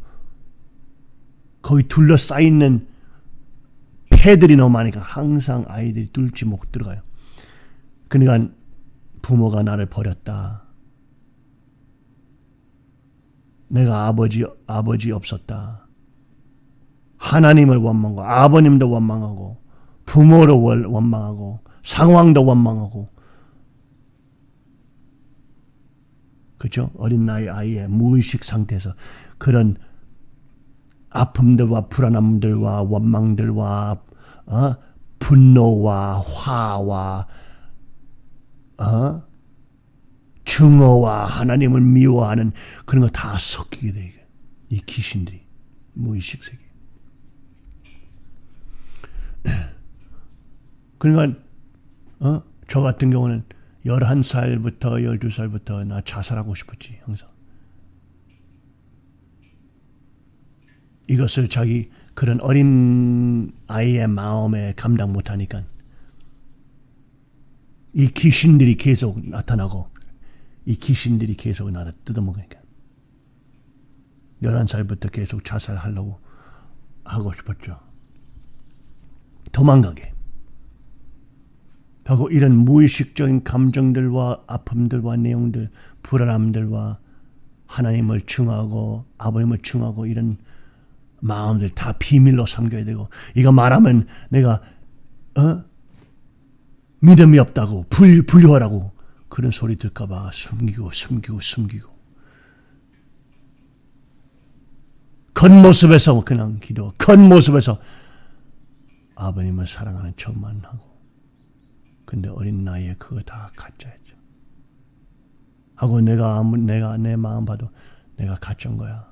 거기 둘러싸이는 패들이 너무 많으니까 항상 아이들이 뚫지 못 들어가요. 그러니까 부모가 나를 버렸다. 내가 아버지 아버지 없었다. 하나님을 원망하고 아버님도 원망하고 부모를 원- 원망하고 상황도 원망하고 그죠? 어린 나이 아이의 무의식 상태에서 그런 아픔들과 불안함들과 원망들과 어? 분노와 화와 어? 증오와 하나님을 미워하는 그런 거 다 섞이게 돼. 이 귀신들이 무의식 세계. 그러니까 어? 저 같은 경우는 11살부터 12살부터 나 자살하고 싶었지 항상. 이것을 자기 그런 어린 아이의 마음에 감당 못하니까 이 귀신들이 계속 나타나고 이 귀신들이 계속 나를 뜯어먹으니까 11살부터 계속 자살하려고 하고 싶었죠. 도망가게. 하고 이런 무의식적인 감정들과 아픔들과 내용들, 불안함들과 하나님을 증하고 아버님을 증하고 이런 마음들 다 비밀로 삼겨야 되고 이거 말하면 내가 어? 믿음이 없다고 불, 불효하라고 그런 소리 들까봐 숨기고 숨기고 숨기고. 겉모습에서 그냥 기도 겉모습에서 아버님을 사랑하는 척만 하고 근데 어린 나이에 그거 다 가짜였죠. 하고 내가 아무 내가 내 마음 봐도 내가 가짜인 거야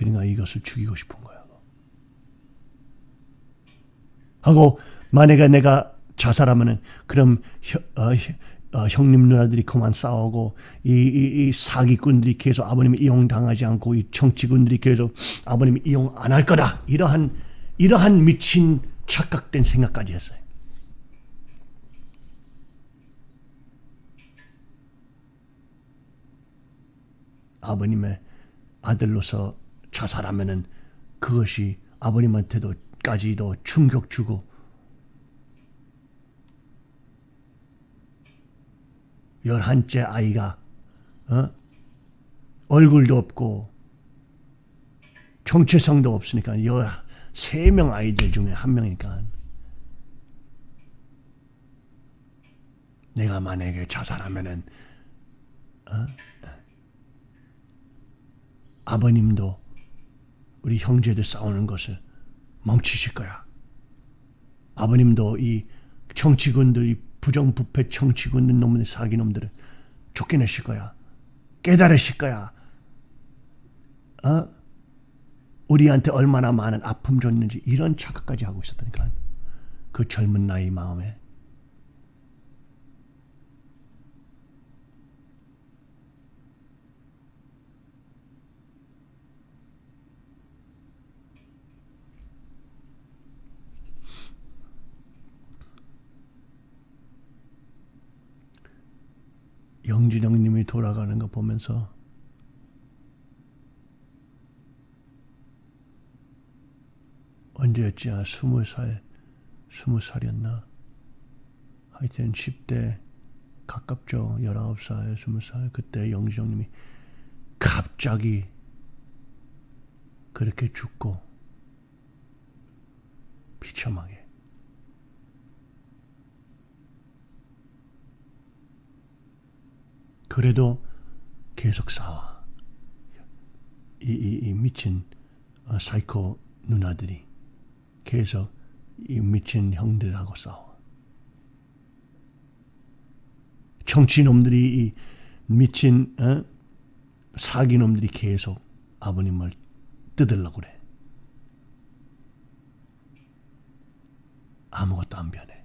그러니까 이것을 죽이고 싶은 거야. 하고 만약에 내가 자살하면은 그럼 혀, 어, 혀, 어, 형님 누나들이 그만 싸우고 이, 이, 이 사기꾼들이 계속 아버님 이용당하지 않고 이 정치군들이 계속 아버님 이용 안 할 거다 이러한 이러한 미친 착각된 생각까지 했어요. 아버님의 아들로서 자살하면은 그것이 아버님한테도 까지도 충격 주고 열한째 아이가 어? 얼굴도 없고 정체성도 없으니까 열 세 명 아이들 중에 한 명이니까 내가 만약에 자살하면은 어? 아버님도 우리 형제들 싸우는 것을 멈추실 거야. 아버님도 이 정치군들, 이 부정부패 정치군들 놈들 사기 놈들을 쫓겨내실 거야. 깨달으실 거야. 어? 우리한테 얼마나 많은 아픔 줬는지 이런 착각까지 하고 있었다니까. 그 젊은 나이 마음에. 영진영 님이 돌아가는 거 보면서 언제였지? 아, 스무 살, 스무 살이었나? 하여튼 10대 가깝죠. 19살, 20살. 그때 영진영 님이 갑자기 그렇게 죽고 비참하게 그래도 계속 싸워. 이, 이, 이 미친 어, 사이코 누나들이 계속 이 미친 형들하고 싸워. 정치놈들이 이 미친 어? 사기놈들이 계속 아버님을 뜯으려고 그래. 아무것도 안 변해.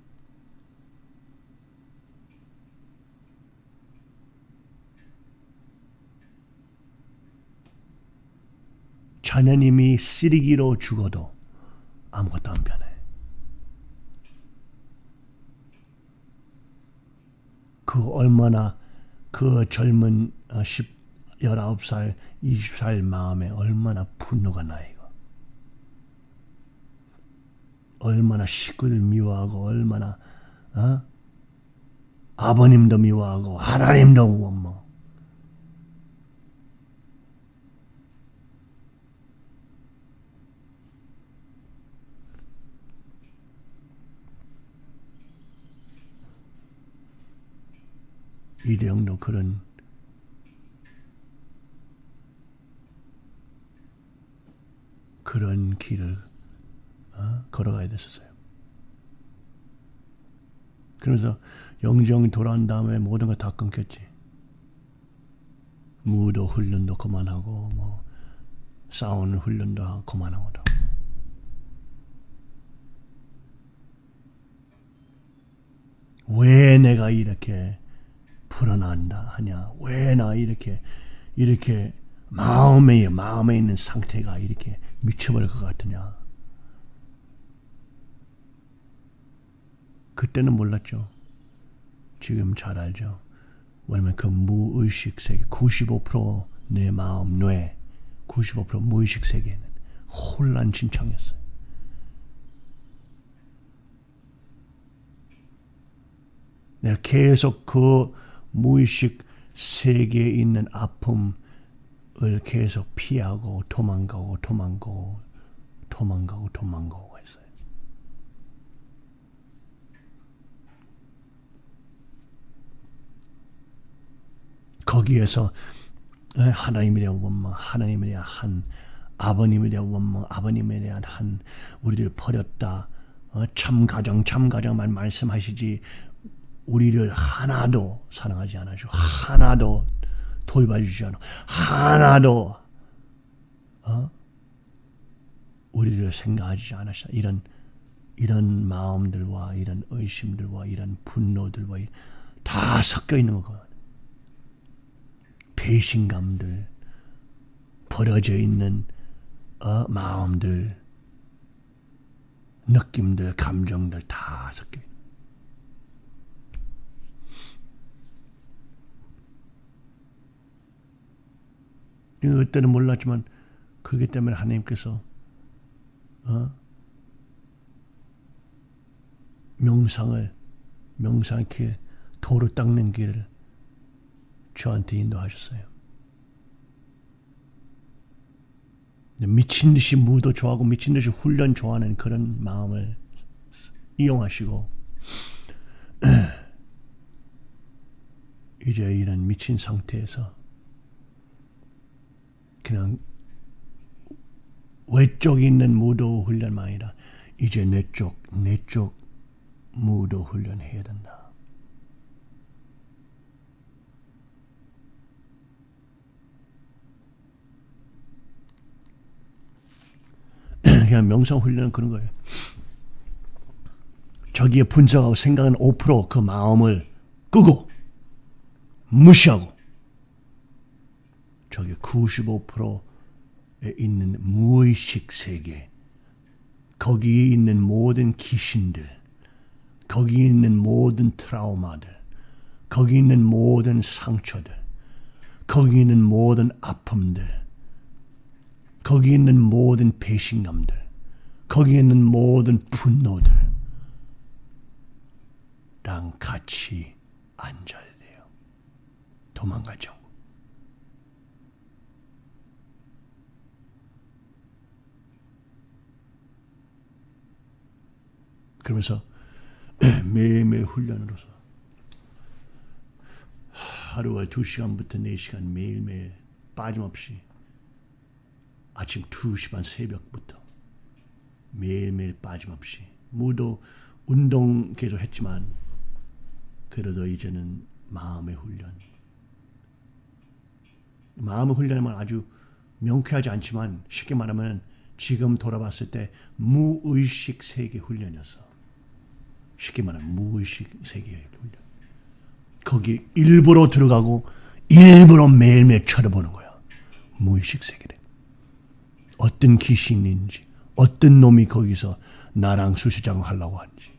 자녀님이 쓰레기로 죽어도 아무것도 안 변해. 그 얼마나 그 젊은 10, 19살, 20살 마음에 얼마나 분노가 나 이거. 얼마나 식구들 미워하고 얼마나 어? 아버님도 미워하고 하나님도 뭐 이대영도 그런 그런 길을 어? 걸어가야 됐었어요. 그래서 영정이 돌아온 다음에 모든 거 다 끊겼지. 무도 훈련도 그만하고 뭐 싸우는 훈련도 그만하고 왜 내가 이렇게 불안한다 하냐? 왜 나 이렇게 이렇게 마음에 마음에 있는 상태가 이렇게 미쳐버릴 것 같으냐? 그때는 몰랐죠. 지금 잘 알죠. 왜냐면 그 무의식 세계 95%내 마음 뇌 95% 무의식 세계는 혼란 진창이었어요. 내가 계속 그 무의식 세계에 있는 아픔을 계속 피하고 도망가고 도망가고 도망가고 도망가고 했어요. 거기에서 하나님에 대한 원망, 하나님에 대한 한, 아버님에 대한 원망, 아버님에 대한 한, 우리들 버렸다. 어, 참 가정, 참 가정만 말씀하시지 우리를 하나도 사랑하지 않아주 하나도 도입해 주지 않아 하나도 어? 우리를 생각하지 않으시다 이런 이런 마음들과 이런 의심들과 이런 분노들과 다 섞여 있는 거거든 배신감들 버려져 있는 어, 마음들 느낌들 감정들 다 섞여 있는 그때는 몰랐지만 그기 때문에 하나님께서 어? 명상을 명상 이렇게 도로 닦는 길을 저한테 인도하셨어요. 미친 듯이 무도 좋아하고 미친 듯이 훈련 좋아하는 그런 마음을 이용하시고 이제 이런 미친 상태에서 그냥 외쪽에 있는 무도 훈련만 아니라 이제 내쪽 내쪽 무도 훈련해야 된다. 그냥 명상 훈련은 그런 거예요. 저기에 분석하고 생각은 5%그 마음을 끄고 무시하고 저기 95%에 있는 무의식 세계 거기에 있는 모든 귀신들 거기에 있는 모든 트라우마들 거기 있는 모든 상처들 거기 있는 모든 아픔들 거기 있는 모든 배신감들 거기 있는 모든 분노들 랑 같이 앉아야 돼요. 도망가죠. 그러면서 매일매일 훈련으로서 하루에 2시간부터 4시간 매일매일 빠짐없이 아침 2시 반 새벽부터 매일매일 빠짐없이 무도 운동 계속 했지만 그래도 이제는 마음의 훈련 마음의 훈련은 아주 명쾌하지 않지만 쉽게 말하면 지금 돌아봤을 때 무의식 세계 훈련이었어. 쉽게 말하면 무의식 세계의 훈련. 거기 일부러 들어가고 일부러 매일매일 쳐다보는 거야. 무의식 세계를. 어떤 귀신인지, 어떤 놈이 거기서 나랑 수수장 하려고 하는지,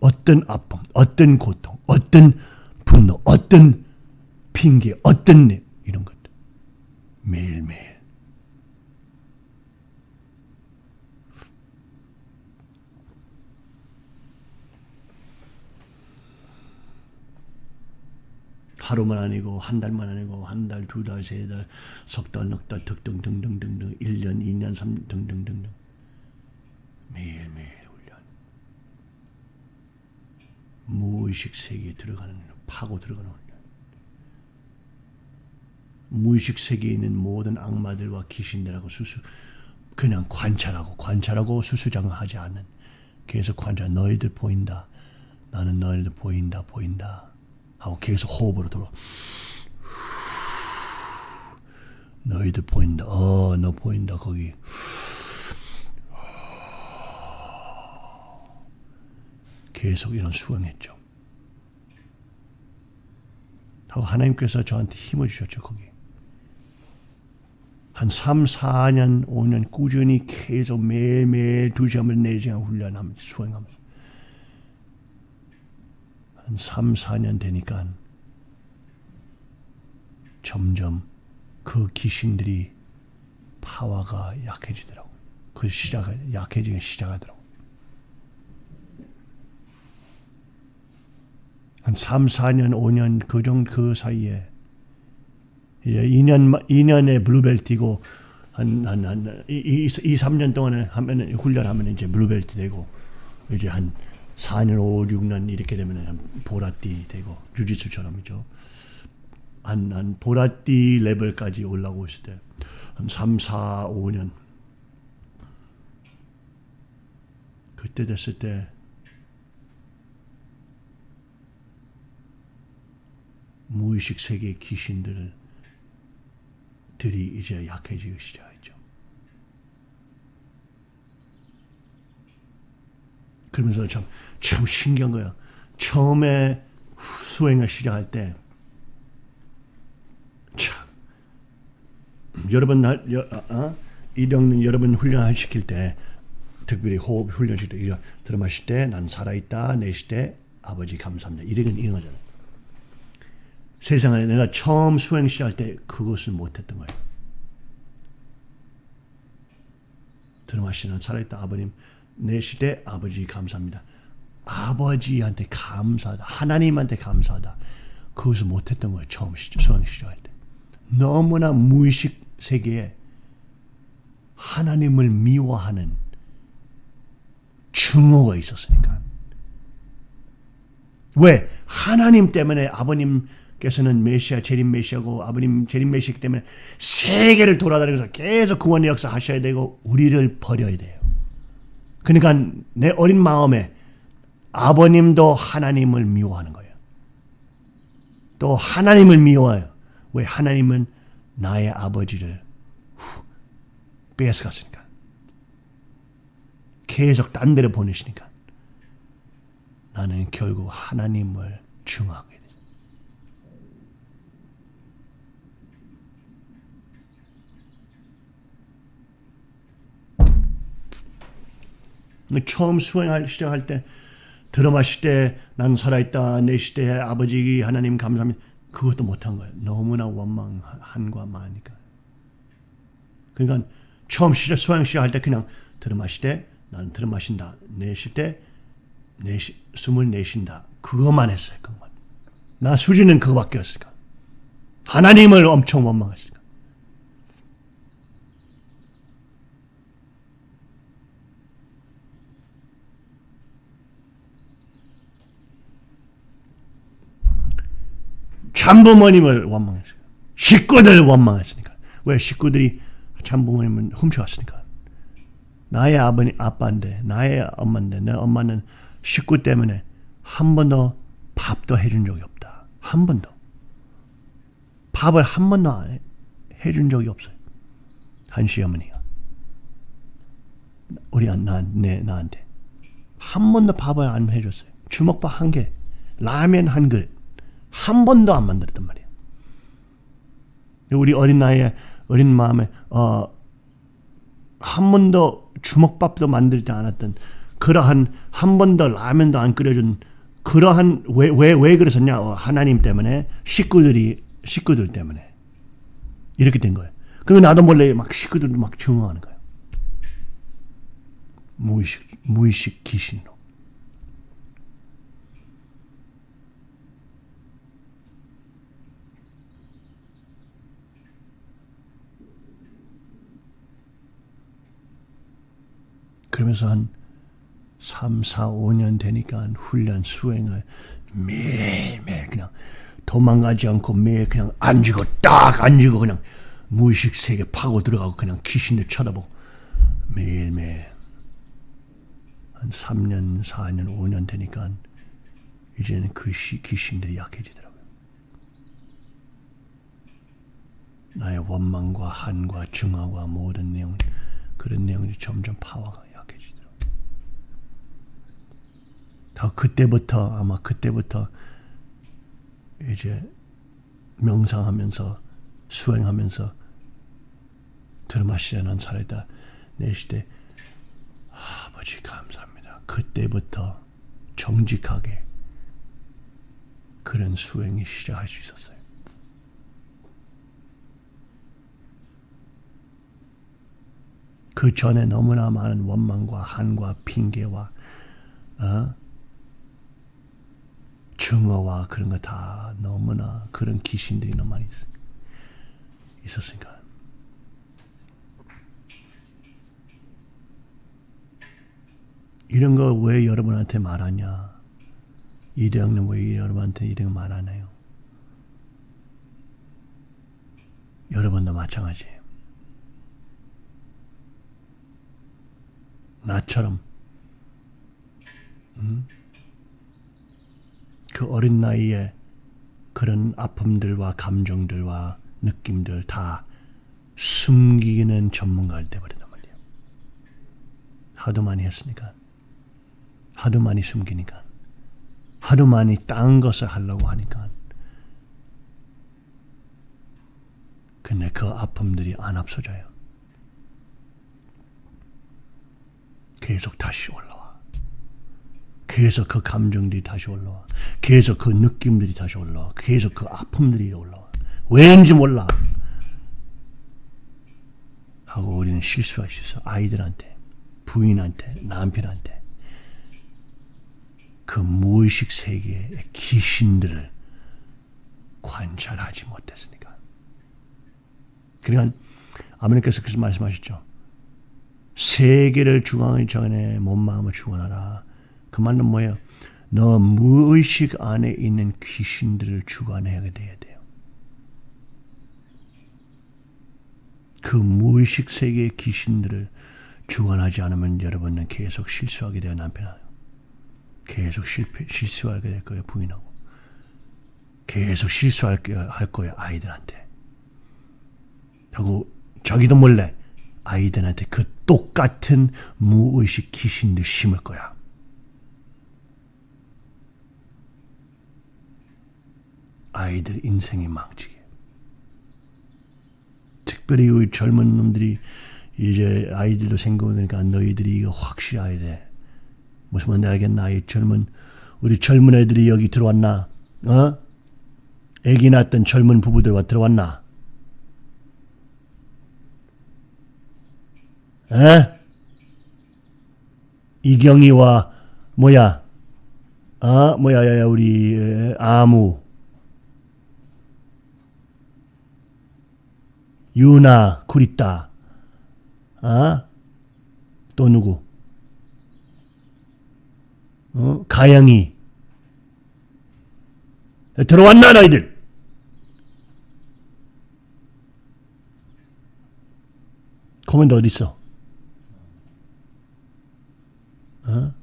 어떤 아픔, 어떤 고통, 어떤 분노, 어떤 핑계, 어떤 일, 이런 것들. 매일매일. 하루만 아니고 한 달만 아니고 한 달, 두 달, 세 달, 석 달, 넉 달, 등등등등등등 1년, 2년, 3년 등등등등 매일매일 훈련. 무의식 세계에 들어가는 파고 들어가는 훈련. 무의식 세계에 있는 모든 악마들과 귀신들하고 수수 그냥 관찰하고 관찰하고 수수장하지 않는. 계속 관찰 너희들 보인다. 나는 너희들 보인다 보인다 하고 계속 호흡으로 돌아. 너희들 보인다. 어, 너 보인다. 거기. 계속 이런 수행했죠. 하고 하나님께서 저한테 힘을 주셨죠. 거기. 한 3, 4년, 5년 꾸준히 계속 매일매일 2시간, 4시간 훈련하면서 수행하면서 한 3, 4년 되니까 점점 그 귀신들이 파워가 약해지더라고. 그 시작, 약해지기 시작하더라고. 한 3, 4년, 5년 그 정도 그 사이에 이제 2년, 2년에 blue belt고 한, 한, 한, 2, 2, 3년 동안에 하면, 훈련하면 이제 blue belt 되고 이제 한 4년, 5, 6년 이렇게 되면 보라띠 되고 주짓수처럼이죠. 한, 한 보라띠 레벨까지 올라오고 있을 때 한 3, 4, 5년 그때 됐을 때 무의식 세계의 귀신들 들이 이제 약해지기 시작했죠. 그러면서 참, 참 신기한 거야. 처음에 수행을 시작할 때, 참, 여러분, 날, 여, 어? 이령 여러분 훈련 시킬 때, 특별히 호흡 훈련 시킬 때, 이거 들어 마실 때, 난 살아있다, 내쉴 때, 아버지 감사합니다. 이런 이런 거잖아. 세상에 내가 처음 수행 시작할 때 그것을 못했던 거예요. 들어 마시는 살아있다 아버님 내실 때 아버지 감사합니다. 아버지한테 감사하다. 하나님한테 감사하다. 그것을 못했던 거예요. 처음 수학 시작할 때. 너무나 무의식 세계에 하나님을 미워하는 증오가 있었으니까. 왜? 하나님 때문에 아버님께서는 메시아, 재림 메시아고 아버님 재림 메시아 때문에 세계를 돌아다니면서 계속 구원의 역사 하셔야 되고 우리를 버려야 돼요. 그러니까 내 어린 마음에 아버님도 하나님을 미워하는 거예요. 또 하나님을 미워해요. 왜? 하나님은 나의 아버지를 후, 뺏어갔으니까. 계속 딴 데로 보내시니까. 나는 결국 하나님을 증하게 돼. 처음 수행할 시작할 때 들어마실 때난 살아있다 내 시대에 아버지 하나님 감사합니다. 그것도 못한 거예요. 너무나 원망한과 많으니까. 그러니까 처음 시작 수행 시작할 때 그냥 들어마실 때 나는 들어마신다. 내쉴 때 내쉬, 숨을 내쉰다. 그것만 했어요. 그것만. 나 수지는 그거밖에 없으니까. 하나님을 엄청 원망했으니까. 참부모님을 원망했어요. 식구들 원망했으니까. 왜 식구들이 참부모님을 훔쳐왔으니까. 나의 아버님 아빠인데 나의 엄마인데 내 엄마는 식구 때문에 한 번도 밥도 해준 적이 없다. 한 번도. 밥을 한 번도 안 해, 해준 적이 없어요. 한 시 어머니가. 우리 나, 내, 나한테. 한 번도 밥을 안 해줬어요. 주먹밥 한 개, 라면 한 그릇. 한 번도 안 만들었단 말이에요. 우리 어린 나이에, 어린 마음에, 어, 한 번도 주먹밥도 만들지 않았던 그러한 한 번도 라면도 안 끓여준 그러한 왜 왜 왜 그랬었냐 어, 하나님 때문에 식구들이 식구들 때문에 이렇게 된 거예요. 그 나도 몰래 막 식구들도 막 증오하는 거예요. 무의식 무의식 귀신으로. 그러면서 한 3, 4, 5년 되니까 훈련 수행을 매일매일 그냥 도망가지 않고 매일 그냥 앉고 딱 앉고 그냥 무의식 세계 파고 들어가고 그냥 귀신을 쳐다보고 매일매일 한 3년, 4년, 5년 되니까 이제는 그 시, 귀신들이 약해지더라고요. 나의 원망과 한과 증화와 모든 내용 그런 내용이 점점 파워가 더 그때부터 아마 그때부터 이제 명상하면서 수행하면서 들마시려는 살아있다 내 시대 아버지 감사합니다. 그때부터 정직하게 그런 수행이 시작할 수 있었어요. 그 전에 너무나 많은 원망과 한과 핑계와 어? 증오와 그런 거 다 너무나 그런 귀신들이 너무 많이 있었으니까. 이런 거 왜 여러분한테 말하냐? 이대형은 왜 여러분한테 이런 거 말하나요? 여러분도 마찬가지예요. 나처럼 음? 그 어린 나이에 그런 아픔들과 감정들과 느낌들 다 숨기는 전문가를 돼버리단 말이에요. 하도 많이 했으니까. 하도 많이 숨기니까. 하도 많이 딴 것을 하려고 하니까. 근데 그 아픔들이 안 없어져요. 계속 다시 올라와. 계속 그 감정들이 다시 올라와. 계속 그 느낌들이 다시 올라와. 계속 그 아픔들이 올라와. 왜인지 몰라. 하고 우리는 실수할 수 있어. 아이들한테, 부인한테, 남편한테. 그 무의식 세계의 귀신들을 관찰하지 못했으니까. 그러니까 아버님께서 그래서 말씀하셨죠. 세계를 주관하기 전에 몸 마음을 주관하라. 그 말은 뭐예요? 너 무의식 안에 있는 귀신들을 주관해야 돼야 돼요. 그 무의식 세계의 귀신들을 주관하지 않으면 여러분은 계속 실수하게 돼요 남편아. 계속 실패 실수하게 될 거예요 부인하고. 계속 실수할 할 거예요 아이들한테. 하고 자기도 몰래 아이들한테 그 똑같은 무의식 귀신들 심을 거야. 아이들 인생이 망치게. 특별히 우리 젊은 놈들이 이제 아이들도 그러니까 너희들이 이거 확실히 알아야 돼. 무슨 말인지 알겠나? 이 젊은 우리 젊은 애들이 여기 들어왔나? 어? 애기 낳았던 젊은 부부들 와 들어왔나? 에? 이경이와 뭐야? 아 뭐야 야야 우리 에, 아무 유나 구리따 아? 또 누구? 어? 가영이 들어왔나 너희들? 코멘트 어디 있어? 어?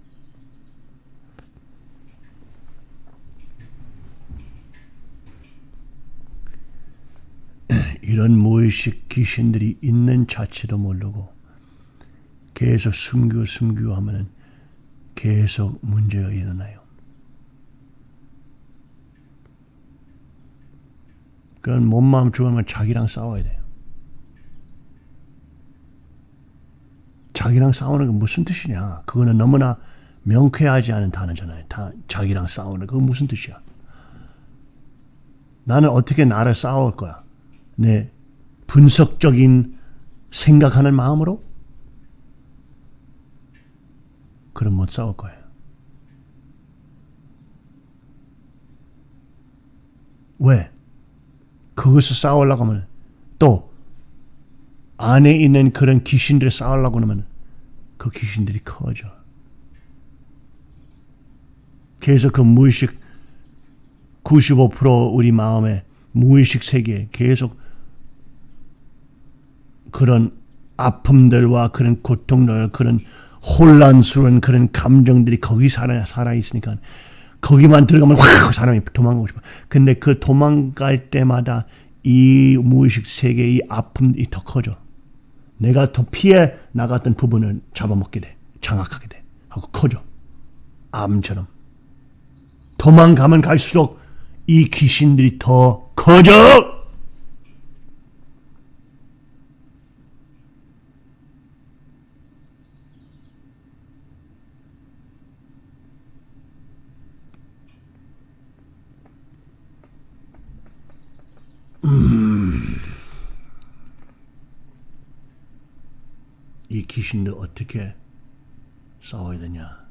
이런 무의식 귀신들이 있는 자체도 모르고 계속 숨기고 숨기고 하면은 계속 문제가 일어나요. 그건 몸 마음 죽으면 자기랑 싸워야 돼요. 자기랑 싸우는 건 무슨 뜻이냐? 그거는 너무나 명쾌하지 않은 단어잖아요. 다 자기랑 싸우는 그건 무슨 뜻이야? 나는 어떻게 나를 싸울 거야? 내 분석적인 생각하는 마음으로? 그럼 못 싸울 거예요. 왜? 그것을 싸우려고 하면 또 안에 있는 그런 귀신들을 싸우려고 하면 그 귀신들이 커져. 그래서 그 무의식 95% 우리 마음에 무의식 세계에 계속 그런 아픔들과 그런 고통들, 그런 혼란스러운 그런 감정들이 거기 살아, 살아 있으니까 거기만 들어가면 확 사람이 도망가고 싶어. 근데 그 도망갈 때마다 이 무의식 세계의 아픔이 더 커져. 내가 더 피해 나갔던 부분을 잡아먹게 돼. 장악하게 돼. 하고 커져. 암처럼. 도망가면 갈수록 이 귀신들이 더 커져! 이 귀신들 어떻게 싸워야 되냐?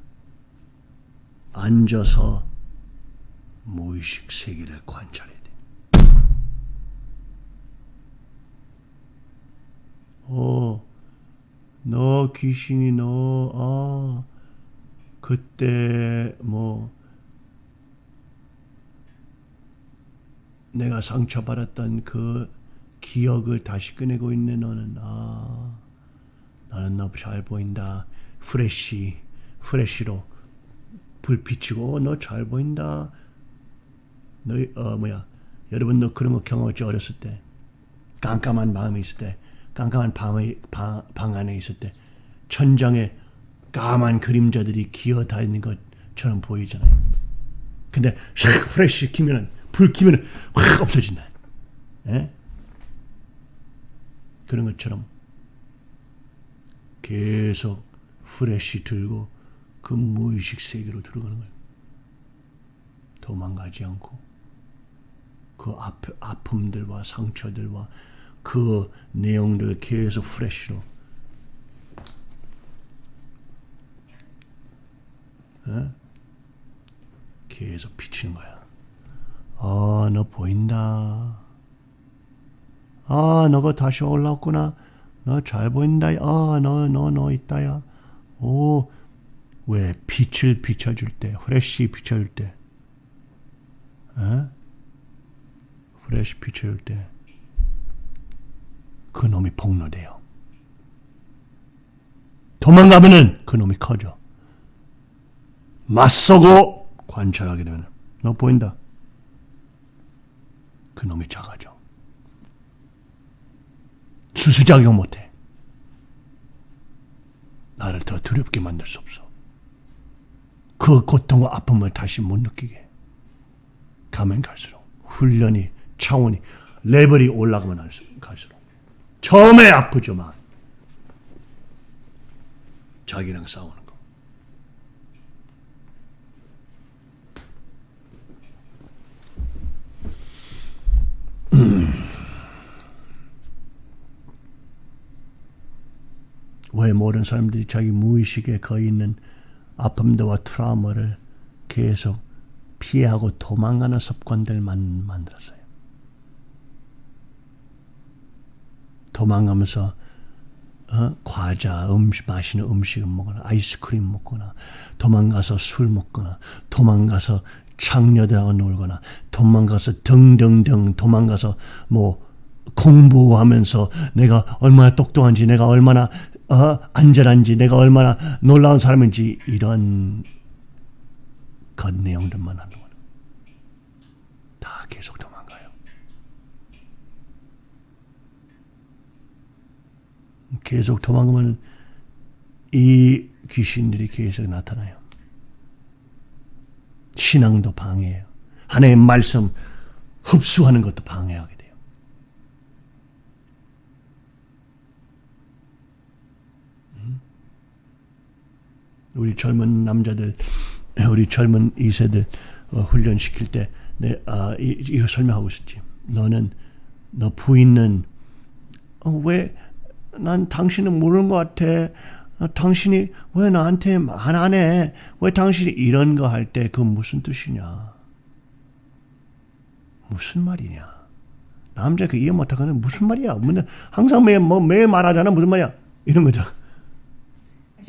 앉아서 무의식 세계를 관찰해야 돼. 어, 너 귀신이 너, 아, 그때 뭐, 내가 상처받았던 그 기억을 다시 꺼내고 있는 너는, 아, 나는 너 잘 보인다. 플래시, 플래시로 불 비치고 너 잘 보인다. 너, 어, 뭐야. 여러분 너 그런 거 경험했지 어렸을 때. 깜깜한 마음이 있을 때. 깜깜한 밤의, 방, 방 안에 있을 때. 천장에 까만 그림자들이 기어 다니는 것처럼 보이잖아요. 근데 샥 플래시 키면은 불 키면은 확 없어진다. 예? 그런 것처럼 계속 프레쉬 들고 그 무의식 세계로 들어가는 거예요. 도망가지 않고 그 아, 아픔들과 상처들과 그 내용들을 계속 프레쉬로 에? 계속 비치는 거야. 아 어, 너 보인다. 아, 너가 다시 올라왔구나. 너 잘 보인다. 아, 너, 너, 너 있다야. 오, 왜 빛을 비춰줄 때, 프레쉬 비춰줄 때, 어? 프레쉬 비춰줄 때, 그 놈이 폭로돼요. 도망가면은 그 놈이 커져. 맞서고 관찰하게 되면 너 보인다. 그 놈이 작아져. 수수작용 못해. 나를 더 두렵게 만들 수 없어. 그 고통과 아픔을 다시 못 느끼게. 가면 갈수록 훈련이 차원이 레벨이 올라가면 갈수록 처음에 아프지만 자기랑 싸우는 거. 왜 모든 사람들이 자기 무의식에 거의 있는 아픔들과 트라우마를 계속 피하고 도망가는 습관들만 만들었어요. 도망가면서 어? 과자, 음식, 맛있는 음식을 먹거나 아이스크림 먹거나 도망가서 술 먹거나 도망가서 창녀들하고 놀거나 도망가서 등등등 도망가서 뭐 공부하면서 내가 얼마나 똑똑한지 내가 얼마나 어? 안전한지 내가 얼마나 놀라운 사람인지 이런 것 내용들만 하는 거예요. 다 계속 도망가요. 계속 도망가면 이 귀신들이 계속 나타나요. 신앙도 방해해요. 하나님의 말씀 흡수하는 것도 방해하게 돼요. 음? 우리 젊은 남자들, 우리 젊은 이세들 어, 훈련시킬 때, 내, 아, 이, 이거 설명하고 있었지. 너는, 너 부인은, 어, 왜, 난 당신은 모르는 것 같아. 어, 당신이 왜 나한테 말안 해? 왜 당신이 이런 거 할 때그 무슨 뜻이냐? 무슨 말이냐? 남자 그 이해 못하고는 무슨 말이야? 근데 항상 매, 뭐, 매 말하잖아. 무슨 말이야? 이런 거죠.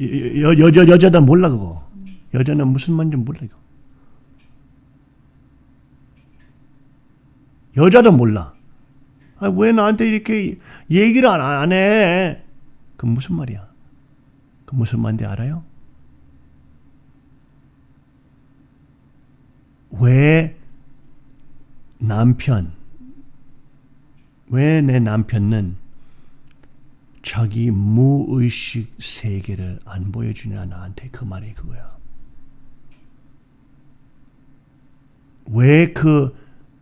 여, 여, 여, 여자다 몰라, 그거. 여자는 무슨 말인지 몰라, 이거. 여자도 몰라. 아, 왜 나한테 이렇게 얘기를 안, 안 해? 그 무슨 말이야? 그 무슨 말인지 알아요? 왜 남편, 왜 내 남편은 자기 무의식 세계를 안 보여주냐 나한테 그 말이 그거야. 왜 그,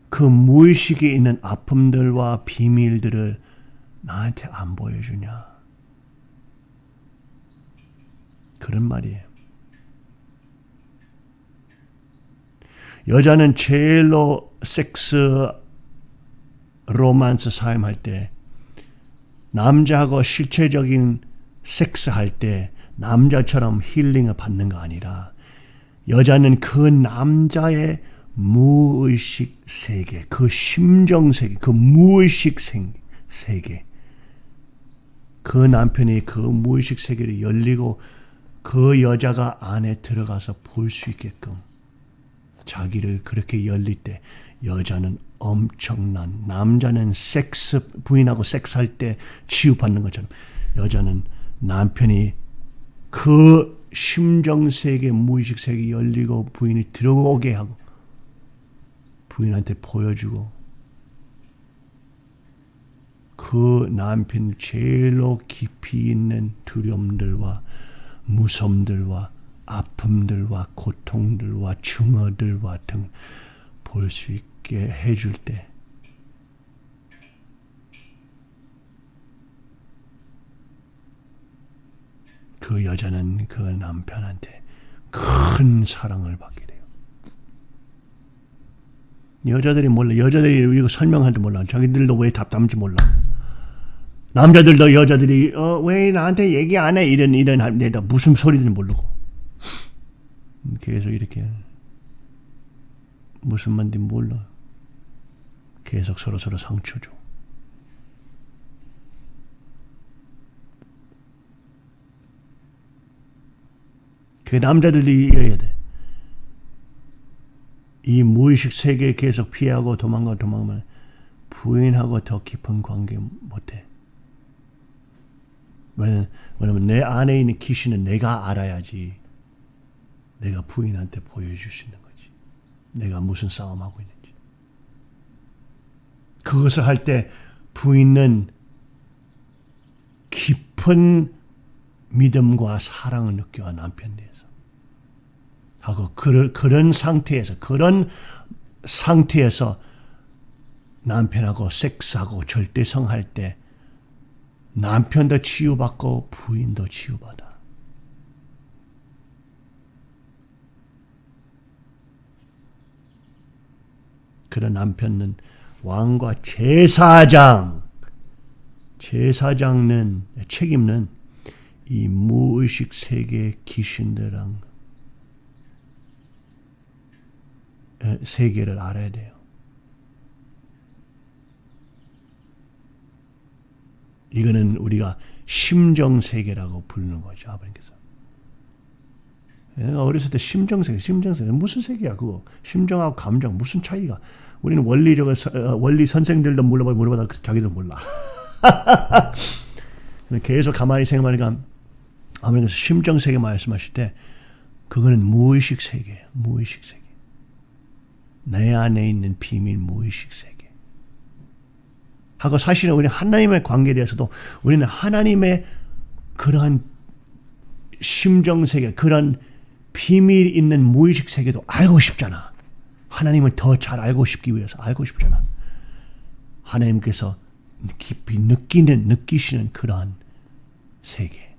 그 무의식에 있는 아픔들과 비밀들을 나한테 안 보여주냐. 그런 말이에요. 여자는 제일로 섹스 로만스 사용할 때 남자하고 실체적인 섹스 할 때 남자처럼 힐링을 받는 거 아니라 여자는 그 남자의 무의식 세계, 그 심정 세계, 그 무의식 세계, 그 남편이 그 무의식 세계를 열리고 그 여자가 안에 들어가서 볼 수 있게끔 자기를 그렇게 열릴 때 여자는 엄청난 남자는 섹스 부인하고 섹스할 때 치유받는 것처럼. 여자는 남편이 그 심정 세계 무의식 세계 열리고 부인이 들어오게 하고 부인한테 보여주고 그 남편 제일로 깊이 있는 두려움들과 무섬들과 아픔들과 고통들과 증오들과 등 볼 수 있 게 해줄 때 그 여자는 그 남편한테 큰 사랑을 받게 돼요. 여자들이 몰라. 여자들이 이거 설명하는지 몰라. 자기들도 왜 답답한지 몰라. 남자들도 여자들이 어, 왜 나한테 얘기 안 해? 이런 이런 할때다 무슨 소리든 모르고 계속 이렇게 무슨 말인지 몰라. 계속 서로 서로 상처 줘. 그 남자들이 이어야 돼. 이 무의식 세계 계속 피하고 도망가 도망가면 부인하고 더 깊은 관계 못해. 왜냐면, 내 안에 있는 귀신은 내가 알아야지 내가 부인한테 보여줄 수 있는 거지. 내가 무슨 싸움하고 있는지. 그것을 할 때 부인은 깊은 믿음과 사랑을 느껴 남편 대해서. 하고 그런, 그런 상태에서 그런 상태에서 남편하고 섹스하고 절대성할 때 남편도 치유받고 부인도 치유받아. 그런 남편은 왕과 제사장, 제사장은 책임는 이 무의식 세계 귀신들랑 세계를 알아야 돼요. 이거는 우리가 심정 세계라고 부르는 거죠. 아버님께서. 내가 어렸을 때 심정 세계, 심정 세계 무슨 세계야 그거? 심정하고 감정 무슨 차이가? 우리는 원리적 원리 선생들도 물어봐 물어봐도 자기도 몰라. 계속 가만히 생각하니까 아버님께서 심정 세계 말씀하실 때 그거는 무의식 세계예요. 무의식 세계. 내 안에 있는 비밀 무의식 세계. 하고 사실은 우리는 하나님의 관계에 대해서도 우리는 하나님의 그러한 심정 세계, 그런 비밀 있는 무의식 세계도 알고 싶잖아. 하나님을 더 잘 알고 싶기 위해서 알고 싶잖아. 하나님께서 깊이 느끼는, 느끼시는 그러한 세계.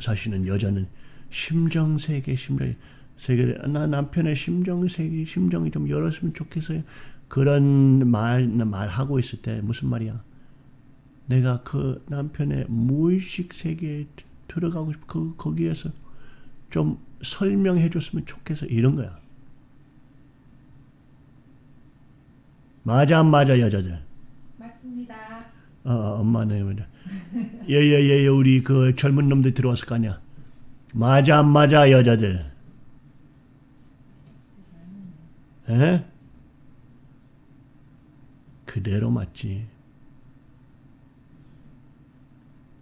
사실은 여자는 심정 세계, 심정 세계를 나 남편의 심정 세계, 심정이 좀 열었으면 좋겠어요. 그런 말 말하고 있을 때 무슨 말이야? 내가 그 남편의 무의식 세계에 들어가고 싶, 그 거기에서 좀 설명해 줬으면 좋겠어 이런 거야. 맞아 안 맞아 여자들? 맞습니다. 어, 어 엄마네 맞아. 예 예 예 우리 그 젊은 놈들 들어왔을 거 아니야. 맞아 안 맞아 여자들? 에? 그대로 맞지.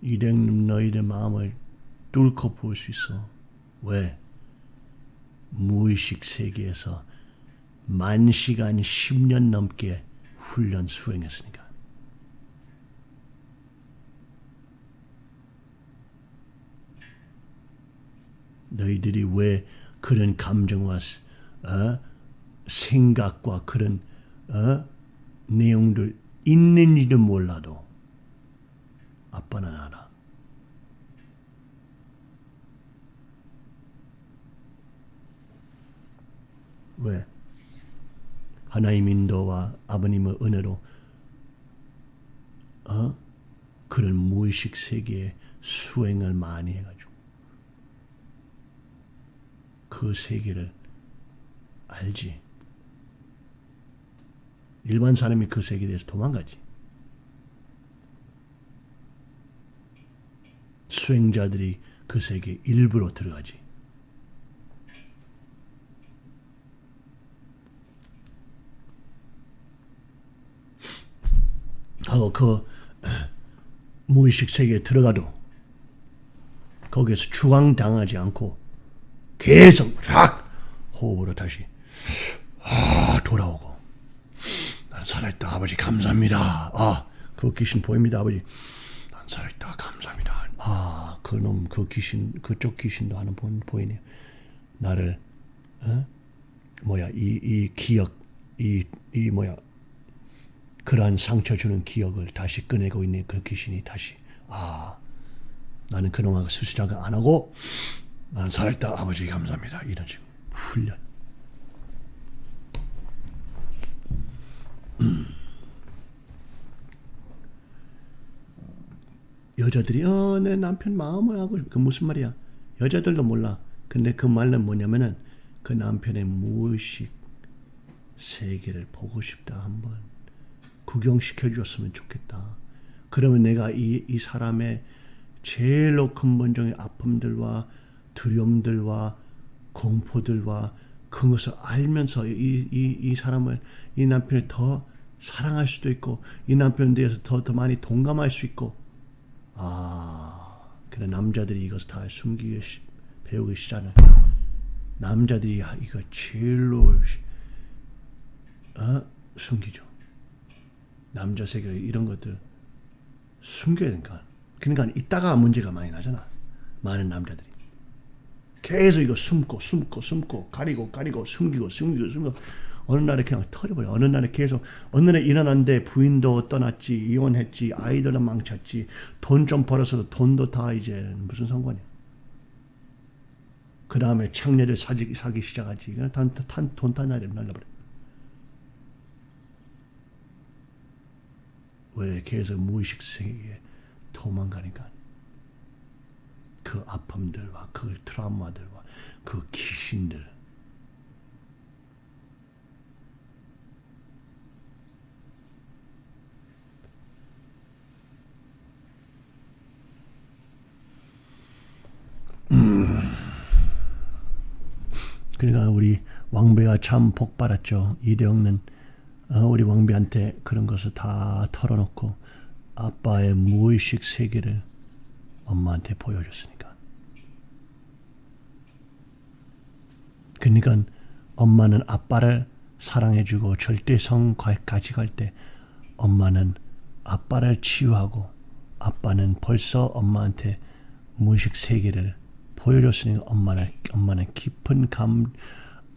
이랭 너희들 마음을 뚫고 볼 수 있어. 왜? 무의식 세계에서 만 시간 10년 넘게 훈련 수행했으니까. 너희들이 왜 그런 감정과 어? 생각과 그런 어? 내용들 있는지도 몰라도 아빠는 알아. 왜? 하나님 인도와 아버님의 은혜로 어? 그런 무의식 세계에 수행을 많이 해가지고 그 세계를 알지. 일반 사람이 그 세계에 대해서 도망가지. 수행자들이 그 세계 일부로 들어가지. 하고 그 무의식 세계에 들어가도 거기에서 추앙당하지 않고 계속 쫙 호흡으로 다시 아 돌아오고. 난 살아있다 아버지. 감사합니다. 아 그 귀신 보입니다 아버지. 난 살아있다. 감사합니다. 아 그놈 그 귀신 그쪽 귀신도 하는 보, 보이네요 나를 어? 뭐야 이 이 기억 이 이 뭐야 그러한 상처 주는 기억을 다시 꺼내고 있는 그 귀신이 다시. 아 나는 그놈하고 수시작을 안 하고 나는 살아있다. 아버지 감사합니다. 이런 식으로. 훈련 여자들이 어 내 남편 마음을 하고 그 무슨 말이야 여자들도 몰라. 근데 그 말은 뭐냐면은 그 남편의 무의식 세계를 보고 싶다 한번 구경시켜 줬으면 좋겠다. 그러면 내가 이, 이 사람의 제일로 근본적인 아픔들과 두려움들과 공포들과 그것을 알면서 이, 이, 이 사람을, 이 남편을 더 사랑할 수도 있고, 이 남편에 대해서 더, 더 많이 동감할 수 있고, 아, 그래, 남자들이 이것을 다 숨기기, 시- 배우기 시작하는. 남자들이 이거 제일로, 어? 숨기죠. 남자 세계 이런 것들 숨겨야 되니까. 그러니까 이따가 문제가 많이 나잖아. 많은 남자들이. 계속 이거 숨고 숨고 숨고 가리고 가리고 숨기고 숨기고 숨기고 어느 날에 그냥 털어버려. 어느 날에 계속 어느 날에 일어났는데 부인도 떠났지 이혼했지 아이들도 망쳤지 돈 좀 벌어서 돈도 다 이제 무슨 상관이야. 그 다음에 창녀를 사기, 사기 시작하지. 그냥 단, 단, 돈다 날려 날려버려. 왜 계속 무의식 세계에 도망가니까. 그 아픔들과 그 트라우마들과 그 귀신들 그러니까 우리 왕배가 참 복 받았죠. 이대영은 어, 우리 왕비한테 그런 것을 다 털어놓고 아빠의 무의식 세계를 엄마한테 보여줬으니까. 그러니까 엄마는 아빠를 사랑해주고 절대성까지 갈 때 엄마는 아빠를 치유하고 아빠는 벌써 엄마한테 무의식 세계를 보여줬으니까 엄마는 엄마는 깊은 감,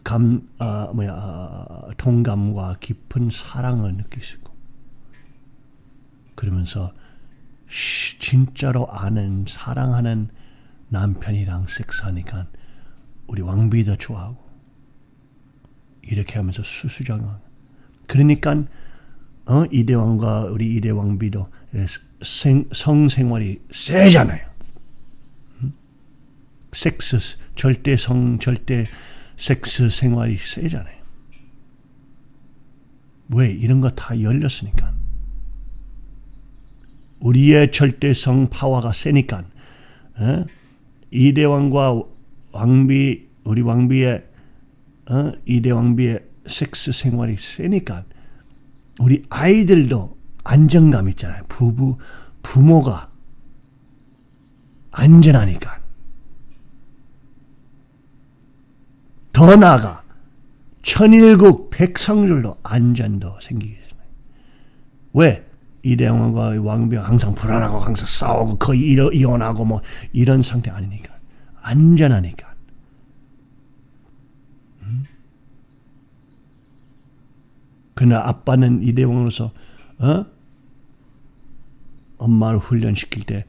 감, 아, 뭐야, 아, 동감과 깊은 사랑을 있고, 그러면서 시- 진짜로 아는 사랑하는 남편이랑 섹스하니까 우리 왕비도 좋아하고 이렇게 하면서 수수정을 그러니까 어? 이대왕과 우리 이대왕비도 생, 성생활이 세잖아요. 음? 섹스 절대 성 절대 섹스 생활이 세잖아요. 왜 이런 거 다 열렸으니까. 우리의 절대성 파워가 세니까 어? 이대왕과 왕비 우리 왕비의 어? 이대왕비의 섹스 생활이 세니까 우리 아이들도 안정감 있잖아요. 부부 부모가 안전하니까 더 나아가 천일국 백성들도 안전도 생기게 되잖아요. 왜? 이대왕과 왕비가 항상 불안하고 항상 싸우고 거의 이혼하고 뭐 이런 상태 아니니까 안전하니까 음? 그러나 아빠는 이대왕으로서 어? 엄마를 훈련시킬 때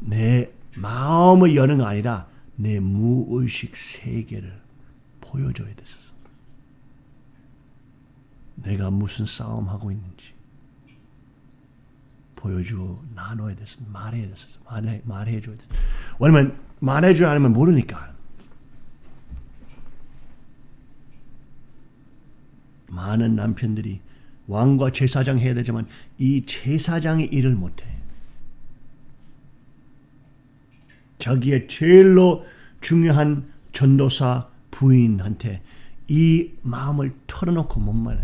내 마음을 여는 거 아니라 내 무의식 세계를 보여줘야 됐었어. 내가 무슨 싸움하고 있는지 보여주고 나눠야 됐어. 말해야 됐어. 말해, 말해줘야 됐어. 왜냐면 말해주지 않으면 모르니까. 많은 남편들이 왕과 제사장 해야 되지만 이 제사장의 일을 못해. 자기의 제일로 중요한 전도사 부인한테 이 마음을 털어놓고 못 말해.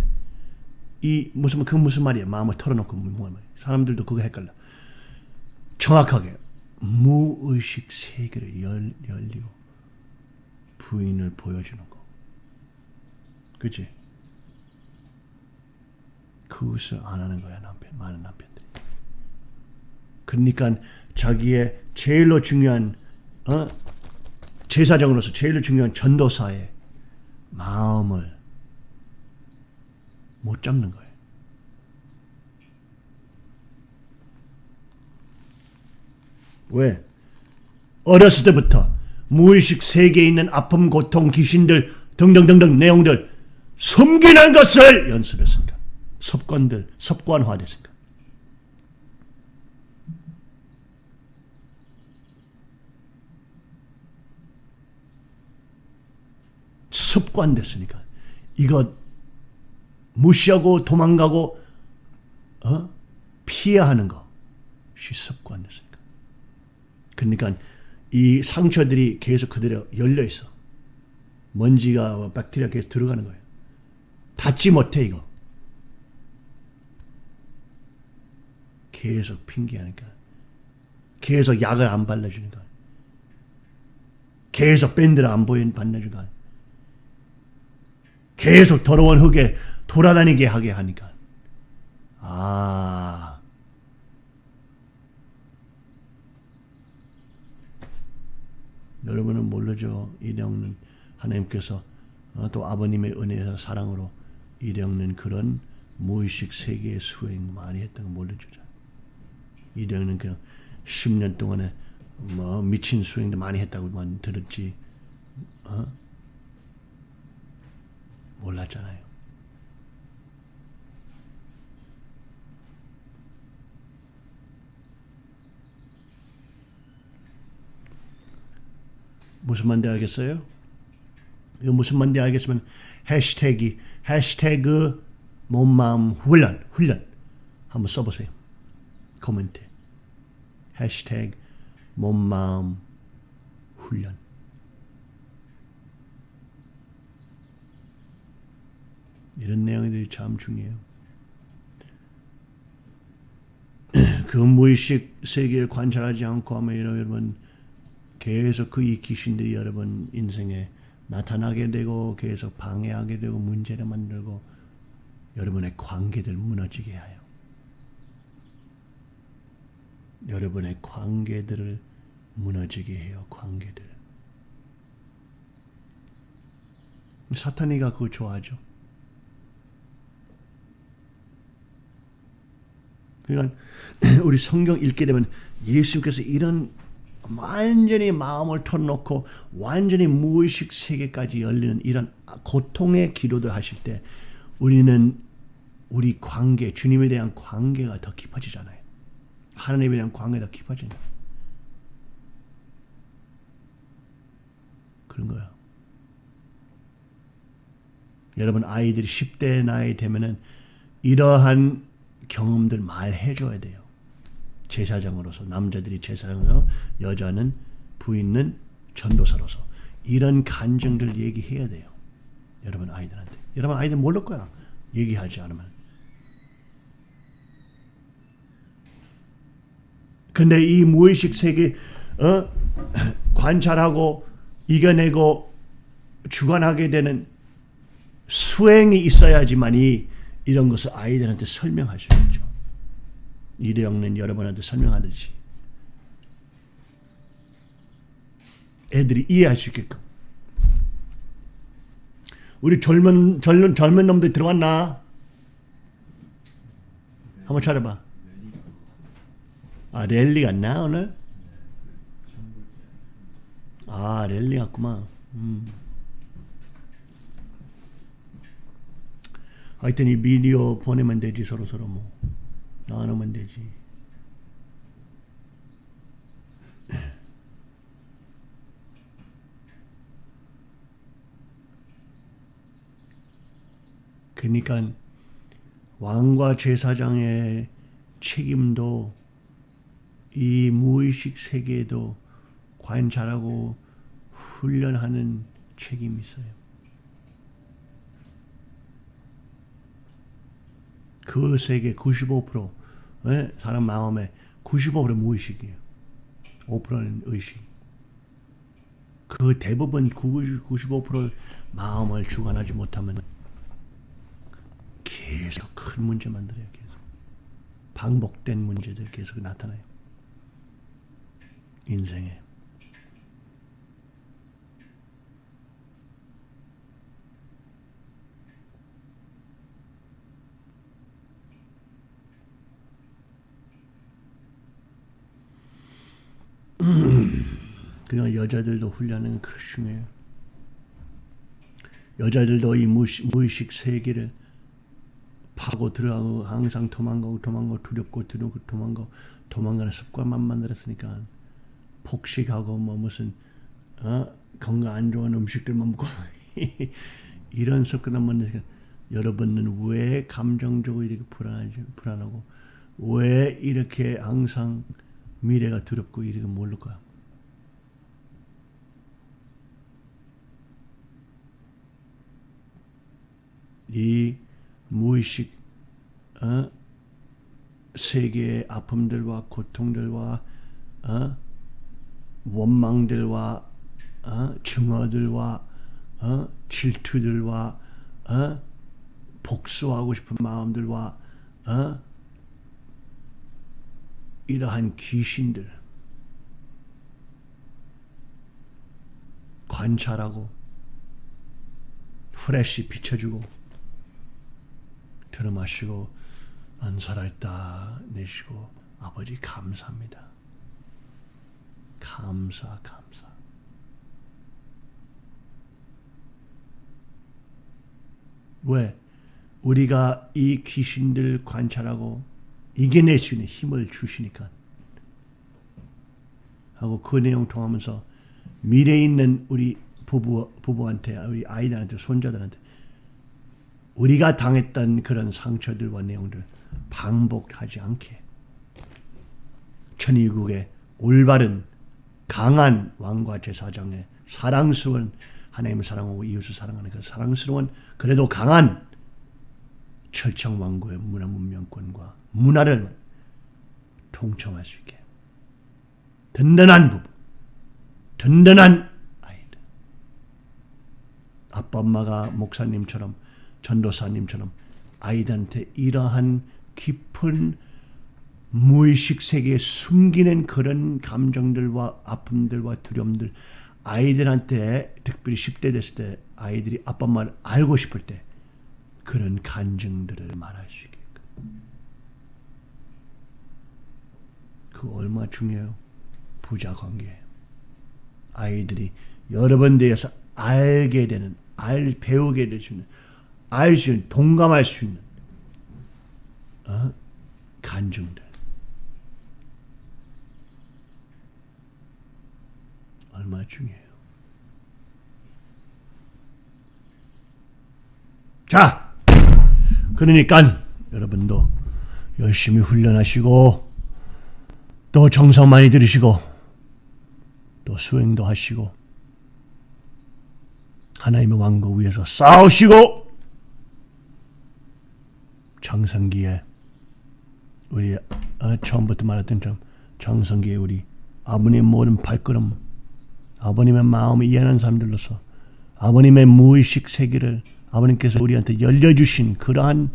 이 무슨 그 무슨 말이야? 마음을 털어놓고 못 말해. 사람들도 그거 헷갈려. 정확하게 무의식 세계를 열, 열리고 부인을 보여주는 거. 그치? 그것을 안 하는 거야 남편 많은 남편들이. 그러니까 자기의 제일로 중요한 어? 제사장으로서 제일 중요한 전도사의 마음을 못 잡는 거예요. 왜? 어렸을 때부터 무의식 세계에 있는 아픔, 고통, 귀신들 등등등등 내용들 숨기는 것을 연습했으니까. 습관들, 습관화됐으니까. 습관 됐으니까 이거 무시하고 도망가고 어? 피해야 하는 것이 습관 됐으니까. 그러니까 이 상처들이 계속 그대로 열려 있어. 먼지가 박테리아 계속 들어가는 거예요. 닫지 못해 이거. 계속 핑계하니까. 계속 약을 안 발라주니까. 계속 밴드를 안 보인 발라주니까. 계속 더러운 흙에 돌아다니게 하게 하니까. 아. 여러분은 모르죠. 이령은 하나님께서 어, 또 아버님의 은혜와 사랑으로 이령은 그런 무의식 세계의 수행 많이 했던 거 모르죠. 이령은 그냥 10년 동안에 뭐 미친 수행도 많이 했다고만 들었지. 어? 몰랐잖아요. 무슨 말인지 알겠어요? 이거 무슨 말인지 알겠으면 해시태기 해시태그 몸마음 훈련 훈련 한번 써보세요. 코멘트 해시태그 몸마음 훈련 이런 내용들이 참 중요해요. 그 무의식 세계를 관찰하지 않고 하면 여러분 계속 그 이 귀신들이 여러분 인생에 나타나게 되고 계속 방해하게 되고 문제를 만들고 여러분의 관계들 무너지게 해요. 여러분의 관계들을 무너지게 해요. 관계들. 사탄이가 그거 좋아하죠. 그러니까 우리 성경 읽게 되면 예수님께서 이런 완전히 마음을 털어놓고 완전히 무의식 세계까지 열리는 이런 고통의 기도들 하실 때 우리는 우리 관계, 주님에 대한 관계가 더 깊어지잖아요. 하나님에 대한 관계가 더 깊어진다. 그런 거야. 여러분 아이들이 10대 나이 되면은 이러한 경험들 말해줘야 돼요. 제사장으로서 남자들이 제사장으로서 여자는 부인은 전도사로서 이런 간증들 얘기해야 돼요. 여러분 아이들한테. 여러분 아이들 모를 거야. 얘기하지 않으면. 근데 이 무의식 세계 어? 관찰하고 이겨내고 주관하게 되는 수행이 있어야지만이 이런 것을 아이들한테 설명할 수 있죠. 이대영는 여러분한테 설명하듯이 애들이 이해할 수 있게끔 우리 젊은 젊은 젊은 놈들 들어왔나? 한번 찾아봐. 아 랠리 갔나 오늘? 아 랠리 갔구만. 음. 하여튼 이 비디오 보내면 되지 서로 서로 뭐. 나누면 되지. 그러니까 왕과 제사장의 책임도 이 무의식 세계에도 관찰하고 훈련하는 책임이 있어요. 그 세계 95% 예? 사람 마음에 95% 무의식이에요. 5%는 의식. 그 대부분 95% 마음을 주관하지 못하면 계속 큰 문제 만들어요. 계속 반복된 문제들 계속 나타나요. 인생에. 그냥 여자들도 훈련은 그렇게 중요해요. 여자들도 이 무의식, 무의식 세계를 파고 들어가고 항상 도망가고 도망가고 두렵고 두렵고 도망가고 도망가는 습관만 만들었으니까 폭식하고 뭐 무슨 어? 건강 안 좋은 음식들만 먹고 이런 습관을 만드니까 여러분은 왜 감정적으로 이렇게 불안하지, 불안하고 왜 이렇게 항상 미래가 두렵고 이렇게 모를까? 이 무의식 어? 세계의 아픔들과 고통들과 어? 원망들과 어? 증오들과 어? 질투들과 어? 복수하고 싶은 마음들과 어? 이러한 귀신들 관찰하고 프레시 비춰주고 들어마시고 난 살아있다 내쉬고 아버지 감사합니다. 감사 감사. 왜? 우리가 이 귀신들 관찰하고 이겨낼 수 있는 힘을 주시니까. 하고 그 내용 통하면서 미래에 있는 우리 부부, 부부한테 우리 아이들한테 손자들한테 우리가 당했던 그런 상처들과 내용들 반복하지 않게 천의국의 올바른 강한 왕과 제사장의 사랑스러운 하나님을 사랑하고 이웃을 사랑하는 그 사랑스러운 그래도 강한 철청 왕국의 문화 문명권과 문화를 통청할 수 있게. 든든한 부부, 든든한 아이들. 아빠 엄마가 목사님처럼 전도사님처럼 아이들한테 이러한 깊은 무의식 세계에 숨기는 그런 감정들과 아픔들과 두려움들 아이들한테 특별히 10대 됐을 때 아이들이 아빠 엄마를 알고 싶을 때 그런 간증들을 말할 수 있게끔 그 얼마 중요해요 부자 관계 아이들이 여러 번 대해서 알게 되는 알 배우게 될 수 있는 알 수 있는 동감할 수 있는 어? 간증들 얼마 중요해요. 자, 그러니까 여러분도 열심히 훈련하시고 또 정성 많이 들으시고 또 수행도 하시고 하나님의 왕국 위에서 싸우시고 장성기에 우리 어, 처음부터 말했던 좀 장성기에 우리 아버님 모든 발걸음 아버님의 마음을 이해하는 사람들로서 아버님의 무의식 세계를 아버님께서 우리한테 열려주신 그러한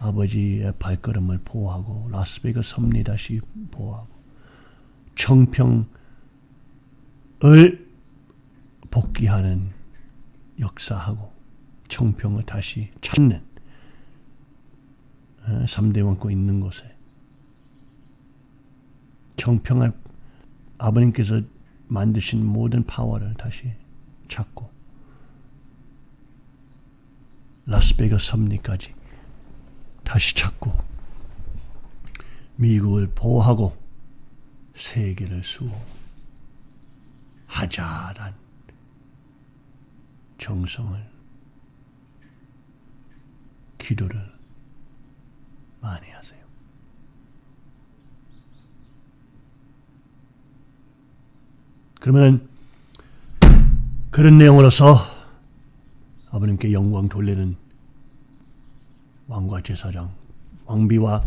아버지의 발걸음을 보호하고 라스베이거스 섭리 다시 보호하고 청평을 복귀하는 역사하고 청평을 다시 찾는 3대 왕국 있는 곳에 청평을 아버님께서 만드신 모든 파워를 다시 찾고 라스베이거스 섭리까지 다시 찾고 미국을 보호하고 세계를 수호하자란 정성을 기도를 많이 하세요. 그러면 그런 내용으로서 아버님께 영광 돌리는 왕과 제사장, 왕비와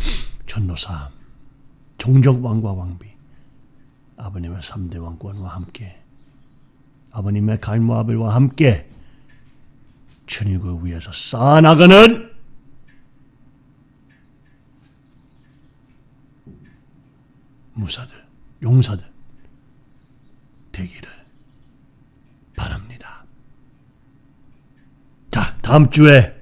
전도사, 종족 왕과 왕비, 아버님의 3대 왕권과 함께 아버님의 갈모아벨과 함께 천국을 위해서 쌓아나가는 무사들, 용사들 되기를 바랍니다. 자, 다음 주에